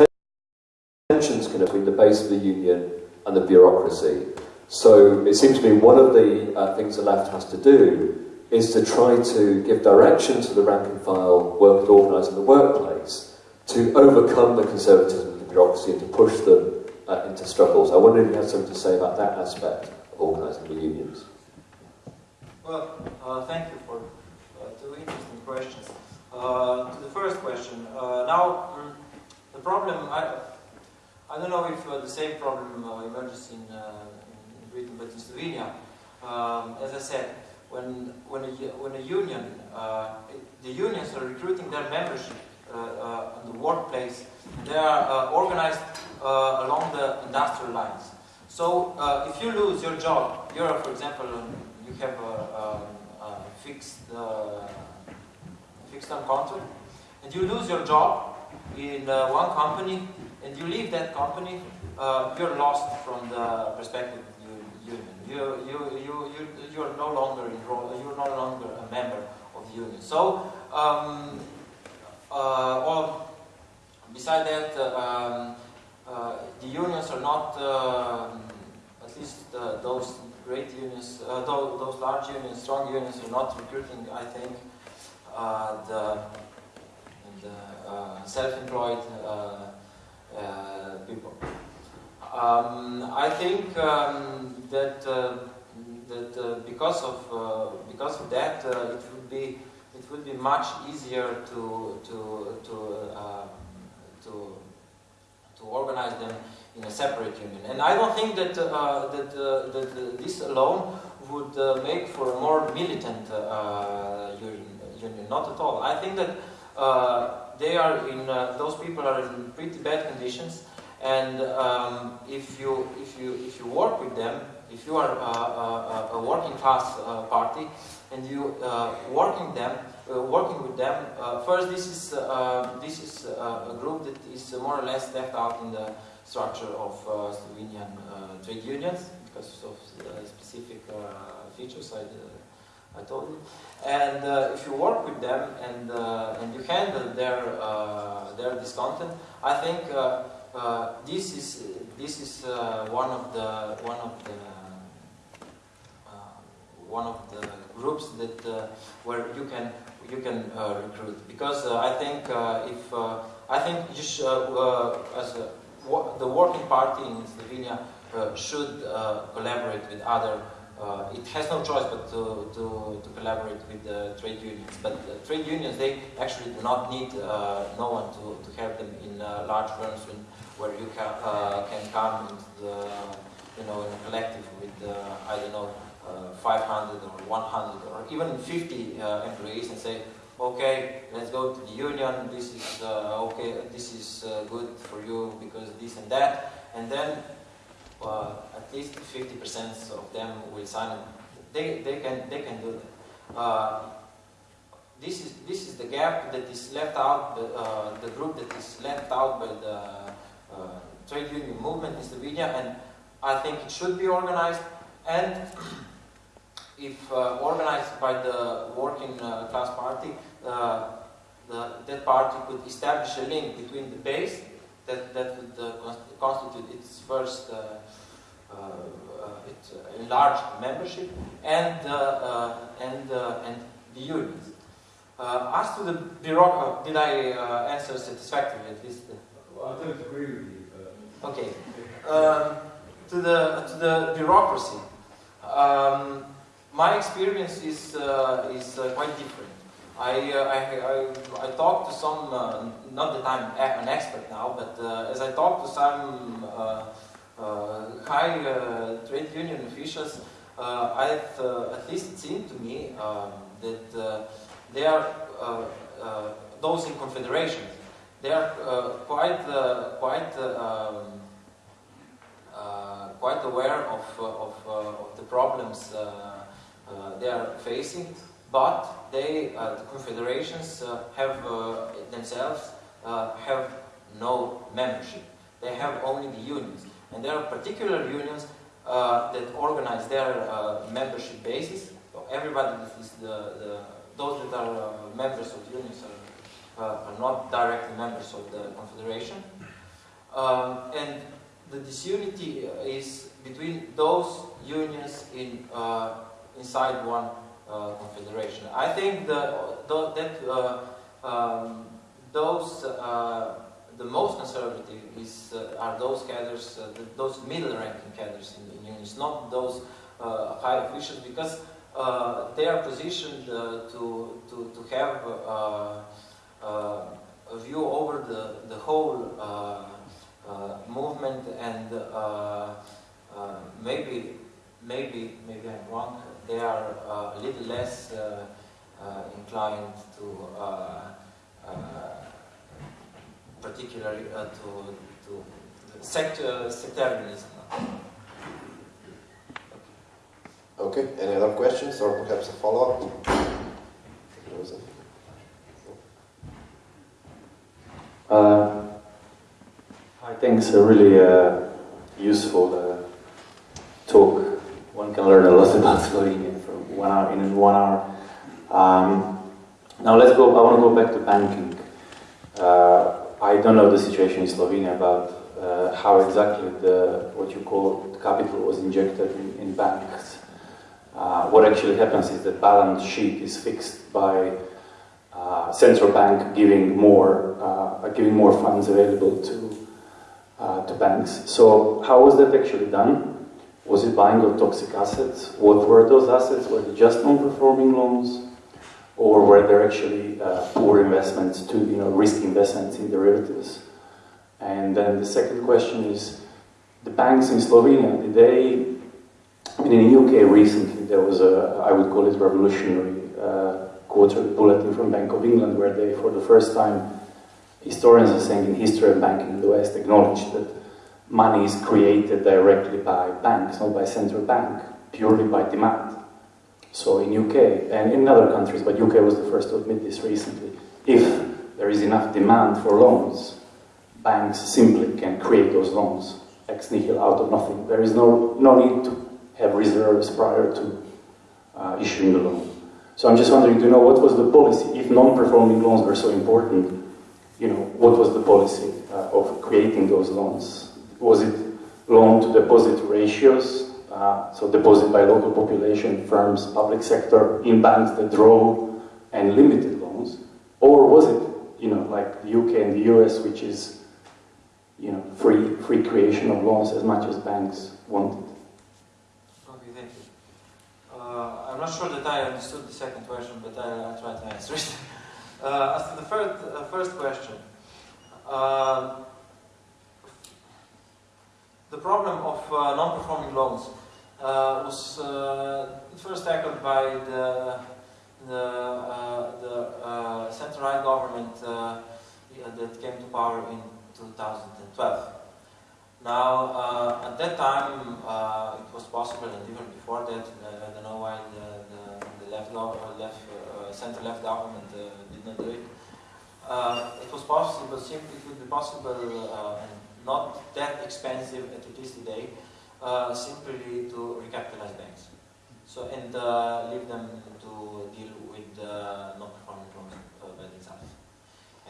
tensions between the base of the union and the bureaucracy. So it seems to me one of the uh, things the left has to do is to try to give direction to the rank and file workers organised in the workplace to overcome the conservatism of the bureaucracy and to push them uh, into struggles. I wonder if you have something to say about that aspect of organising the unions. Well, uh, thank you for uh, two interesting questions. Uh, to the first question, uh, now mm, the problem, I, I don't know if uh, the same problem uh, emerges in, in Britain, but in Slovenia, um, as I said, when, when, a, when a union, it, the unions are recruiting their membership in the workplace, they are organized along the industrial lines. So if you lose your job, you're, for example, you have a, a, a fixed uh, fixed term contract, and you lose your job in uh, one company, and you leave that company, uh, you're lost from the perspective of the union. You, you, you, you, you're no longer enrolled, you're no longer a member of the union. So, um, uh, well, beside that, uh, um, uh, the unions are not, at least those great unions, uh, those, those, large unions, strong unions are not recruiting, I think, uh, the, the uh, self-employed uh, uh, people. Um, I think um, that uh, that because of because of that, it would be it would be much easier to to to to to organize them in a separate union. And I don't think that, uh, that, uh, that uh, this alone would uh, make for a more militant uh, union, not at all. I think that they are in, those people are in pretty bad conditions and um, if, you, if, you, if you work with them, if you are a, a, a working class party and you working them, uh, working with them. Uh, first, this is uh, this is a group that is more or less left out in the structure of uh, Slovenian uh, trade unions because of uh, specific features I, I told you. And uh, if you work with them and, uh, and you handle their, uh, their discontent, I think this is, this is one of the, one of the one of the groups that uh, where you can you can uh, recruit because uh, I think if I think you as a the working party in Slovenia uh, should uh, collaborate with other uh, it has no choice but to, to, to collaborate with the trade unions. But the trade unions, they actually do not need uh, no one to, to have them in uh, large firms when, where you can, uh, can come into the, you know, in a collective with, I don't know, 500 or 100 or even 50 employees and say, okay, let's go to the union, this is uh, okay, this is uh, good for you because this and that, and then uh, at least 50% of them will sign it. They, they, can, they can do that. Uh, this is, this is the gap that is left out, the, uh, the group that is left out by the uh, trade union movement in Slovenia, and I think it should be organized, and if uh, organized by the working uh, class party, the, that party could establish a link between the base that, that would uh, constitute its first uh, uh, its enlarged membership and, and, and the unions. as to the bureaucracy, did I answer satisfactorily at least? Well, I don't agree with you. But... Okay. Um, to the to the bureaucracy. Um, my experience is, uh, is uh, quite different. I, uh, I, I, I talked to some, uh, not that I'm an expert now, but uh, as I talked to some uh, Uh, high uh, trade union officials, uh, I at least it seemed to me um, that they are, those in confederations, they are quite, quite um, quite aware of, of, of the problems uh, they are facing, but they, uh, the confederations uh, have themselves have no membership. They have only the unions. And there are particular unions that organize their membership basis. So everybody is the, the those that are members of unions are, are not directly members of the confederation. Um, and the disunity is between those unions in uh, inside one uh, confederation. I think the, the, that uh, um, those uh, the most conservative is uh, are those cadres, uh, the, those middle-ranking cadres in, in unions, not those uh, high officials, because uh, they are positioned uh, to, to to have uh, a view over the the whole movement, and maybe maybe maybe I'm wrong. They are a little less inclined to. Particularly uh, to, to sect, uh, sectarianism. Okay, any other questions or perhaps a follow-up? Uh, I think it's a really uh, useful uh, talk. One can learn a lot about Slovenia from one hour in one hour. Um, now let's go. I want to go back to banking. Uh, I don't know the situation in Slovenia about uh, how exactly the what you call capital was injected in, in banks. Uh, what actually happens is the balance sheet is fixed by uh, central bank giving more uh, giving more funds available to uh, to banks. So how was that actually done? Was it buying of toxic assets? What were those assets? Were they just non-performing loans, or were there actually uh, poor investments to you know risk investments in derivatives? And then the second question is, the banks in Slovenia did they? I mean, in the UK recently there was a I would call it revolutionary uh, quarterly bulletin from Bank of England where they, for the first time, historians are saying in history of banking in the West acknowledged that money is created directly by banks, not by central bank, purely by demand. So in UK and in other countries, but UK was the first to admit this recently, if there is enough demand for loans, banks simply can create those loans ex nihilo out of nothing. There is no, no need to have reserves prior to uh, issuing the loan. So I'm just wondering, do you know what was the policy? If non-performing loans were so important, you know, what was the policy uh, of creating those loans? Was it loan to deposit ratios? Uh, so deposit by local population, firms, public sector, in banks that draw and limited loans? Or was it, you know, like the UK and the US, which is, you know, free, free creation of loans as much as banks wanted? Okay, thank you. Uh, I'm not sure that I understood the second question, but I, I'll try to answer it. Uh, as to the first, uh, first question, uh, the problem of uh, non-performing loans uh, was uh, first tackled by the the, the uh, central right government that came to power in 2012. Now, uh, at that time, uh, it was possible, and even before that, uh, I don't know why the, the, the left, left center-left government did not do it. It was possible, simply it would be possible, and not that expensive at least today, uh, simply to recapitalize banks. So and uh, leave them to deal with uh, non-performing loans uh, by themselves.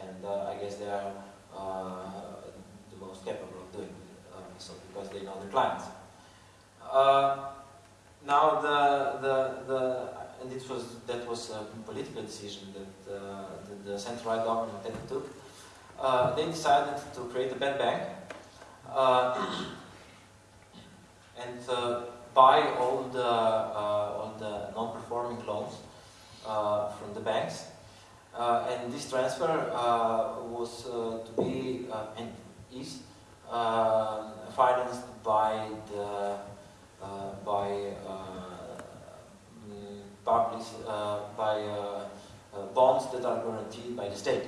And uh, I guess they are uh, the most capable of doing it, so because they know their clients. Now the the the and it was that was a political decision that the, the central government took. They decided to create a bad bank uh, and uh, buy all the uh, all the non-performing loans uh, from the banks. And this transfer was to be and is financed by the by public by uh, bonds that are guaranteed by the state.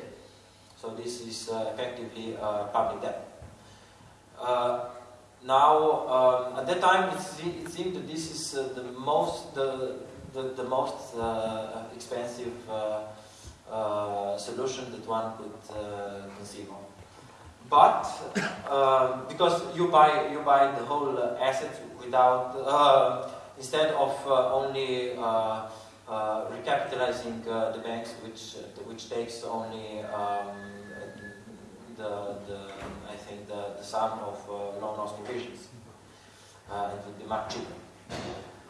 So this is uh, effectively uh, public debt. Uh, now, um, at that time, it, se- it seemed that this is uh, the most the the, the most uh, expensive solution that one could conceive of. But because you buy you buy the whole asset without instead of only uh, recapitalizing the banks, which which takes only um, the, the I think the, the sum of uh, loan loss provisions. Uh, be much.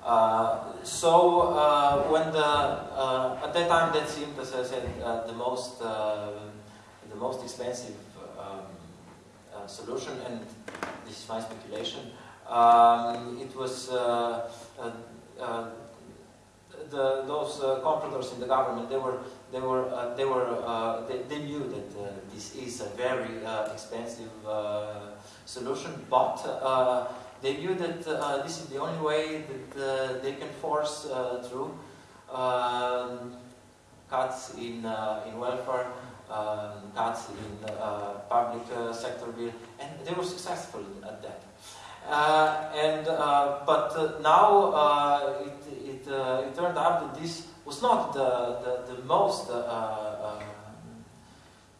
Uh, so uh, when the uh, at that time that seemed, as I said, uh, the most the most expensive um, solution, and this is my speculation. Um, it was uh, uh, uh, the, those uh, in the government. They were they were uh, they were uh, they, they knew that this is a very expensive solution, but they knew that uh, this is the only way that uh, they can force uh, through um, cuts in in welfare, um, cuts in public sector bill, and they were successful at that. And but now it it, uh, it turned out that this was not the the, the most uh, uh,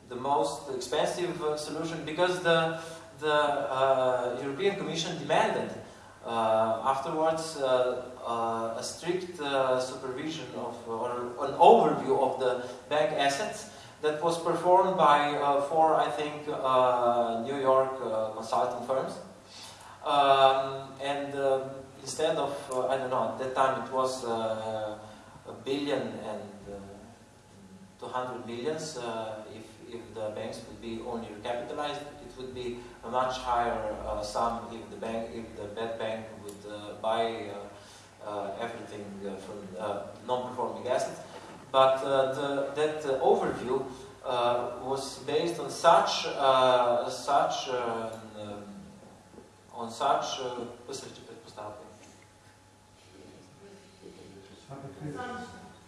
the most expensive uh, solution because the the uh, European Commission demanded afterwards a strict supervision of or an overview of the bank assets that was performed by four, I think, New York consulting firms. Um, and um, instead of, uh, I don't know, at that time it was uh, a billion and uh, 200 millions. Uh, if, if the banks would be only recapitalized, it would be a much higher uh, sum if the bank, if the bad bank would uh, buy everything from non-performing assets. But the, that overview was based on such such uh, um, on such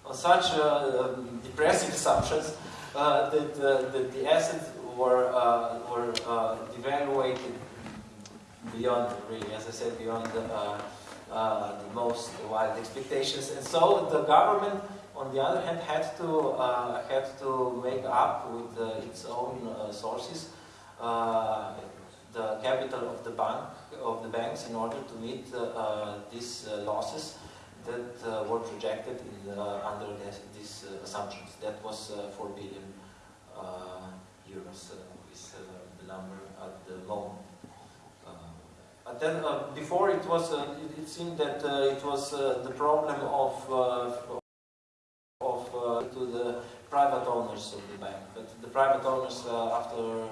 on such uh, um, depressing assumptions uh, that, uh, that the assets were were devaluated beyond really, as I said, beyond the, uh, the most wild expectations, and so the government. On the other hand, had to uh, had to make up with uh, its own sources the capital of the bank of the banks in order to meet these losses that uh, were projected in under this, these uh, assumptions. That was uh, 4 billion euros is the number at the. Uh, but then uh, before it was, uh, it, it seemed that uh, it was the problem of of to the private owners of the bank. But the private owners after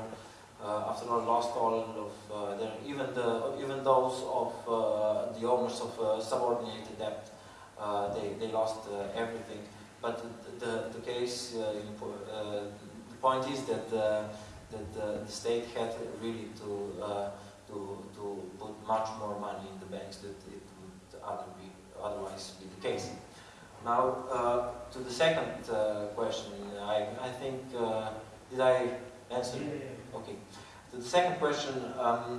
after all lost all of their even the even those of the owners of subordinated debt they, they lost uh, everything. But the, the, the case uh, uh, the point is that uh, that uh, the state had really to uh, to to put much more money in the banks that it would other be, otherwise be the case. Now uh, to the second uh, question I, I think uh, did I answer? Okay. To the second question, um, uh, uh,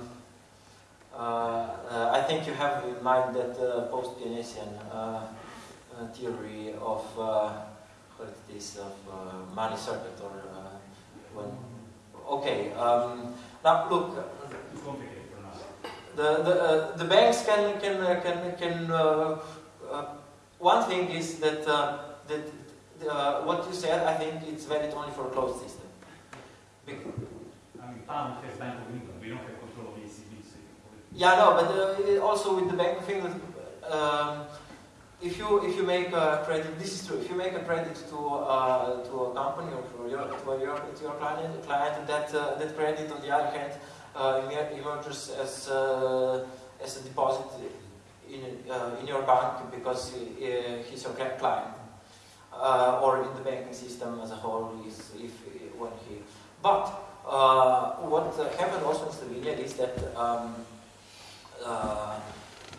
I think you have in mind that uh, post-Keynesian uh, uh, theory of uh, what it is of uh, money circuit or uh, when. Okay. Um, now look, Too complicated for now. the the, uh, the banks can can uh, can can. Uh, uh, one thing is that uh, that uh, what you said. I think it's valid only for a closed system. Bec- I mean, Pound has Bank of England. We don't have control of the ECB. So Yeah, no, but uh, also with the bank thing um, if you if you make a credit, this is true. If you make a credit to uh, to a company or for your to your to your client, client that uh, that credit on the other hand uh, emer- emerges as uh, as a deposit in uh, in your bank because he's your cli- client. Or in the banking system as a whole, is if when he. But what happened also in Slovenia is that um,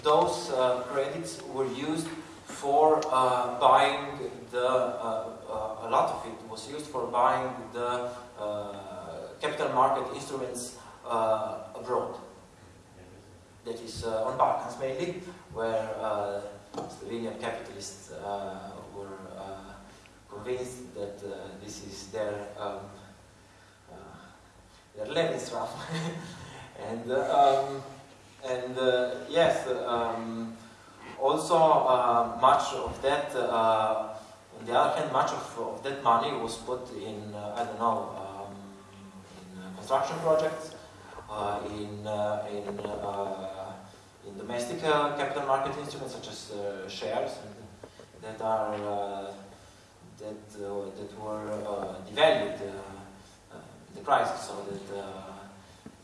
those uh, credits were used for uh, buying the, uh, uh, a lot of it was used for buying the uh, capital market instruments uh, abroad. That is uh, on Balkans mainly, where uh, Slovenian capitalists uh, were uh, convinced that uh, this is their um, uh, their Lebensraum. and uh, um, and uh, yes, um, also uh, much of that, uh, on the other hand, much of, of that money was put in, uh, I don't know, um, in uh, construction projects, uh, in, in, in domestic capital market instruments such as shares that are that that were devalued the crisis, so that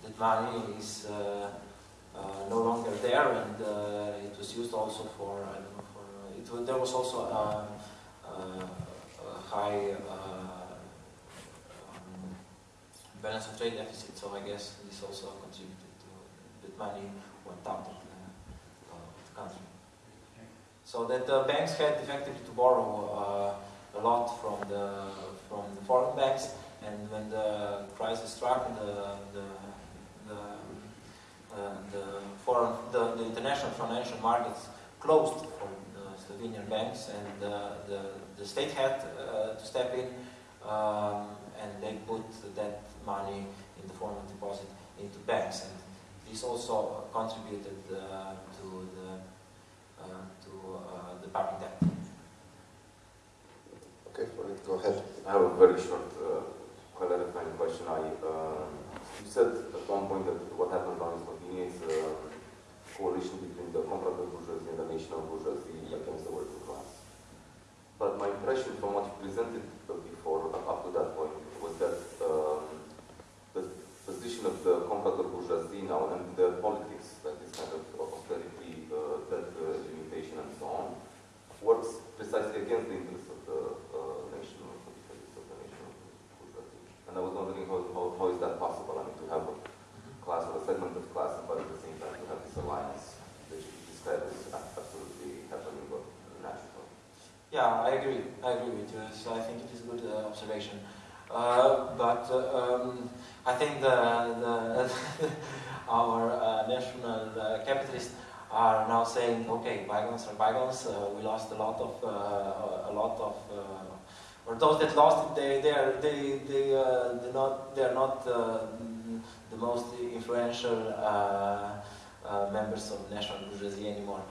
that money is no longer there, and uh, it was used also for I don't know for it was, there was also a, a, a high uh, um, balance of trade deficit. So I guess this also contributed to that money went out of the, uh, of the country. So that the banks had effectively to borrow uh, a lot from the from the foreign banks, and when the crisis struck, the the the, uh, the foreign the, the international financial markets closed for the Slovenian banks, and uh, the the state had uh, to step in, um, and they put that money in the form of deposit into banks, and this also contributed uh, to the uh, to uh, the public debt. Okay, Floyd, go ahead. I have a very short uh, clarifying question. I, um, you said at one point that what happened now in Slovenia is a coalition between the comprador bourgeoisie and the national bourgeoisie against the working class. But my impression from what you presented before, up to that point, was that um, the position of the comprador bourgeoisie now and the politics, that is kind of austerity, uh, debt uh, limitation and so on, works precisely against the interests of the uh, national of the national bourgeoisie. And I was wondering how, how, how is that possible? I mean, to have a class or a segment of class, but at the same time to have this alliance that you described as absolutely happening but natural. Yeah, I agree. I agree with you. So I think it is a good uh, observation. Uh, but uh, um, I think the, the our uh, national uh, capitalists are now saying, okay, bygones are bygones. Uh, we lost a lot of a lot of. Or those that lost it, they they are they they they not they are not the most influential members of national bourgeoisie anymore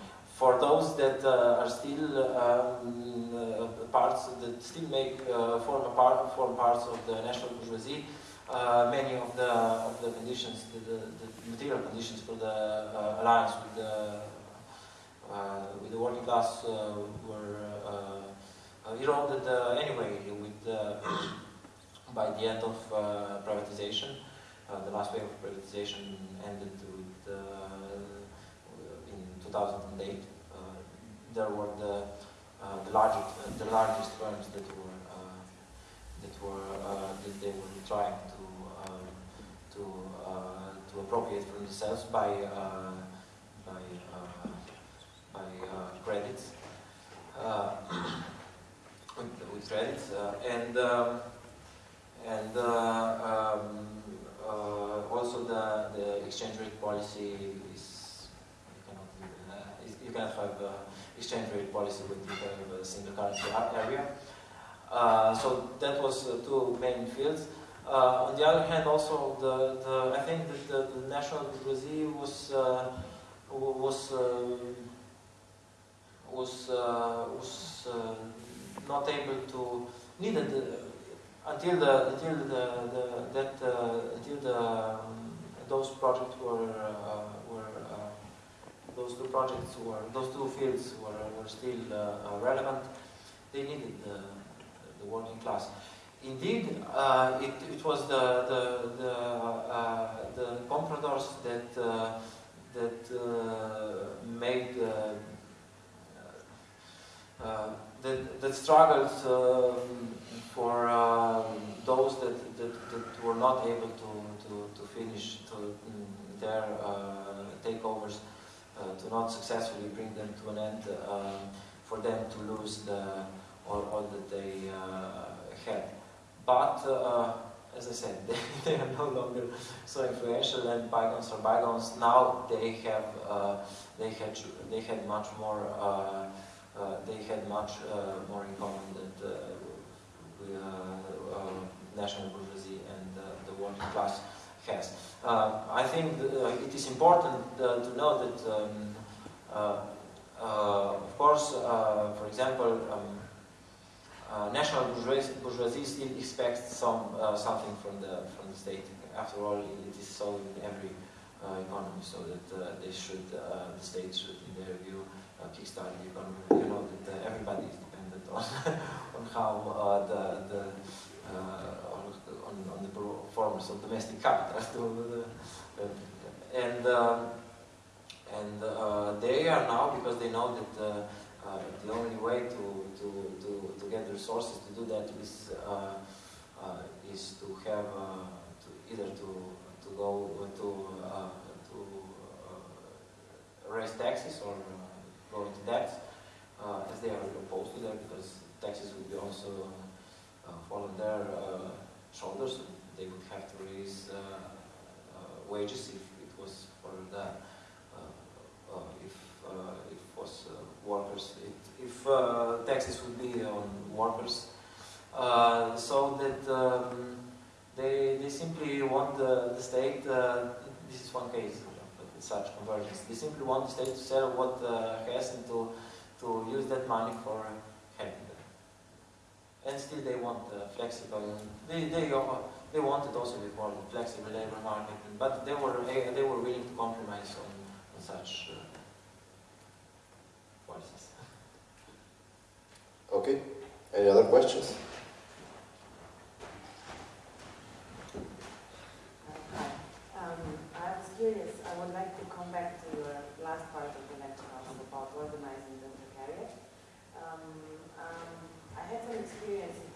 for those that uh, are still um, uh, parts that still make uh, form part form parts of the national bourgeoisie, many of the of the conditions, the, the, the material conditions for the alliance with the with the working class were eroded anyway with by the end of privatization. Uh, the last wave of privatization ended with uh, in 2008. Uh, there were the uh, the largest the largest firms that were uh, that were uh, that they were trying to um, to uh, to appropriate for themselves by uh, by uh, by uh, credits. Uh, with, with credits uh, and um, and uh, um, uh, also the, the exchange rate policy is you cannot uh, is- you cannot have uh, exchange rate policy with have a single currency area. Uh, so that was uh, two main fields. Uh, on the other hand, also the, the I think that the, the national bourgeoisie was uh, was uh, was uh, was uh, not able to needed uh, until the until the, the that uh, until the um, those projects were uh, uh, those two projects were those two fields were, were still uh, relevant. They needed the, the working class. Indeed, uh, it, it was the the the, uh, the compradors that uh, that uh, made uh, that, that struggled um, for um, those that, that, that were not able to, to, to finish to, mm, their takeovers, to not successfully bring them to an end, um, for them to lose the, all, all that they uh, had. But uh, as I said, they, they are no longer so influential, and bygones are bygones. Now they have uh, they had they had much more uh, uh, they had much uh, more in common than uh, uh, national bourgeoisie and uh, the working class has. Uh, I think uh, it is important uh, to know that, um, uh, of course, for example, um, national bourgeoisie, bourgeoisie still expects some something from the from the state after all, it is so in every economy, so that they should, the state should, in their view, uh, kickstart the economy. You know that everybody is dependent on on how the the on, on the performance of domestic capital. and um, and uh, they are now because they know that uh, uh, the only way to, to, to, to get resources to do that is uh, uh, is to have uh, to either to to go to uh, to uh, raise taxes or uh, go into debt, uh, as they are opposed to that because taxes would be also uh, fall on their uh, shoulders. They would have to raise uh, uh, wages if it was for the uh, if it was workers, it, if taxes would be on workers, so that um, they, they simply want the, the state, this is one case, such convergence, they simply want the state to sell what uh, has and to, to use that money for helping. And still they want uh, flexible, they, they, uh, they wanted also before the flexible labor market, but they were, they were willing to compromise on, on such uh, policies. Okay. Any other questions? Hi. Um, I was curious, I would like to come back to your last part of the lecture also about organizing the precariat. Um, um, I had some experience in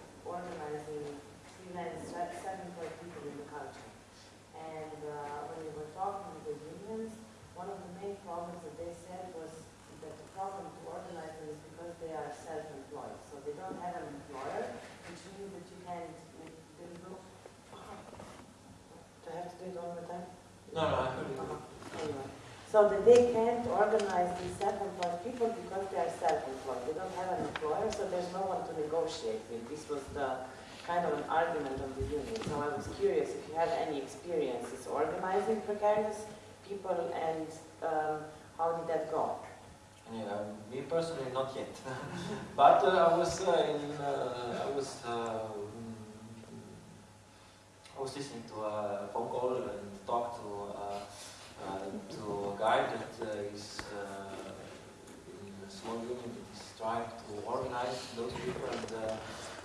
organizing freelance self-employed people in the culture. And uh, when we were talking with the unions, one of the main problems that they said was that the problem to organize them is because they are self-employed. So they don't have an employer, which means that you can't make them look do I have to do it all the time? No, no, I heard you. Anyway, So that they can't organize these self-employed people because they are self-employed. They don't have an employer, so there's no one to negotiate with. This was the kind of an argument of the union. So I was curious if you have any experiences organizing precarious people and um, how did that go? Yeah, me personally, not yet. but uh, I was uh, in, uh, I was, uh, mm, I was listening to a phone call and talked to uh, uh, to a guy that is in a small union that is trying to organize those people. And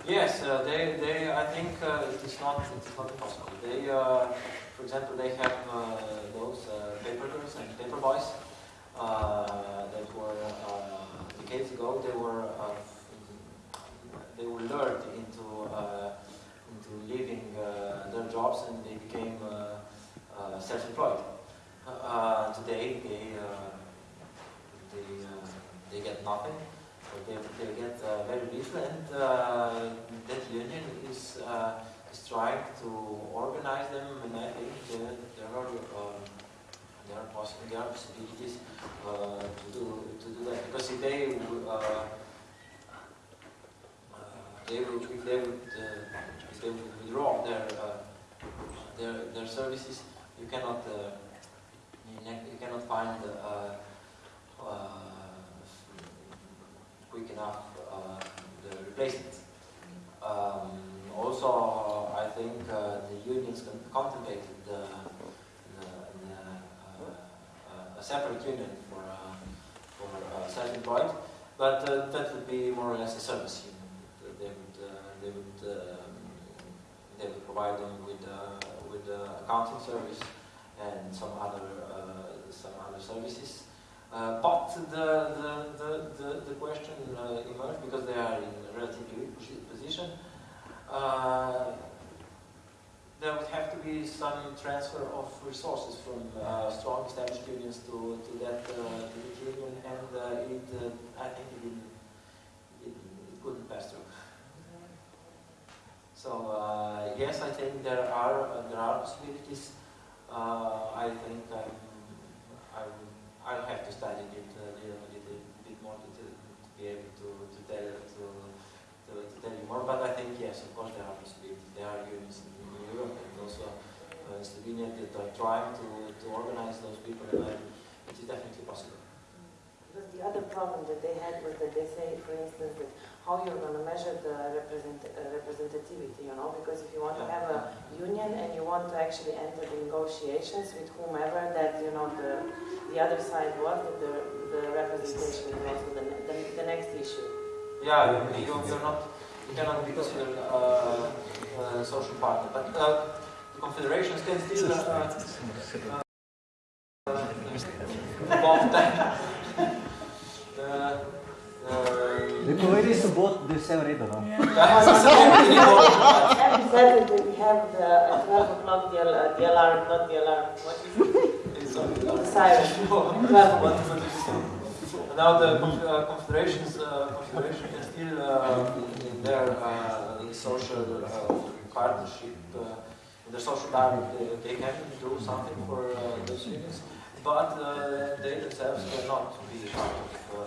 yes, uh, they, they, I think uh, it is not, it is not impossible. They, uh, for example, they have uh, those uh, paper girls and paper boys uh, that were decades ago. They were they were lured into into leaving their jobs and they became self-employed. Today they they they get nothing. They, they get uh, very little, and uh, that union is uh, is trying to organize them, and I think there, are. There are, poss- there are possibilities to do to do that because if they they would if they would if they would withdraw their their their services, you cannot you, you cannot find uh, uh, quick enough uh, the replacements. Um, also, I think uh, the unions con- contemplated the, the, the, uh, a separate union for, for self-employed, but that would be more or less a service union. They would, they would, um, they would provide them with, with accounting service and some other, some other services. Uh, but the, the, the, the, the question uh, emerged because they are in a relatively weak position. Uh, there would have to be some transfer of resources from uh, strong established unions to, to that uh, union, and uh, it, uh, I think it didn't, it, it couldn't pass through. So uh, yes, I think there are uh, there are possibilities. Uh, I think I'm, I I'll have to study it uh, a little, bit more to, to, be able to, to tell to, to, to tell you more. But I think yes, of course there are possibilities. There are unions in, in Europe and also uh, in Slovenia that are trying to, to organize those people, and it is definitely possible. Because the other problem that they had was that they say, for instance, that how you're going to measure the represent, uh, representativity, you know, because if you want to have a union and you want to actually enter the negotiations with whomever that, you know, the, the other side was, the, the representation is also the, the, the next issue. Yeah, you, you- you're not, you cannot be considered uh, a social partner, but uh, the confederations can still uh, uh, that. Uh, uh, Le povedi su bot de vse v redu, no? Having said that, we have the at 12 o'clock the, al- the alarm, not the alarm, what is it? It's something The siren. 12 What for this? Now the uh, confederations, uh, confederation can still, uh, in their uh, social uh, partnership, uh, in their social dialogue, they, they can do something for uh, those unions, but uh, they themselves cannot be part of, uh,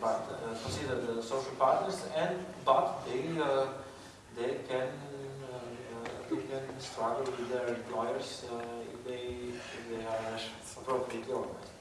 part, uh, considered uh, social partners, and but they uh, they can uh, they can struggle with their employers if they if they are appropriately organized.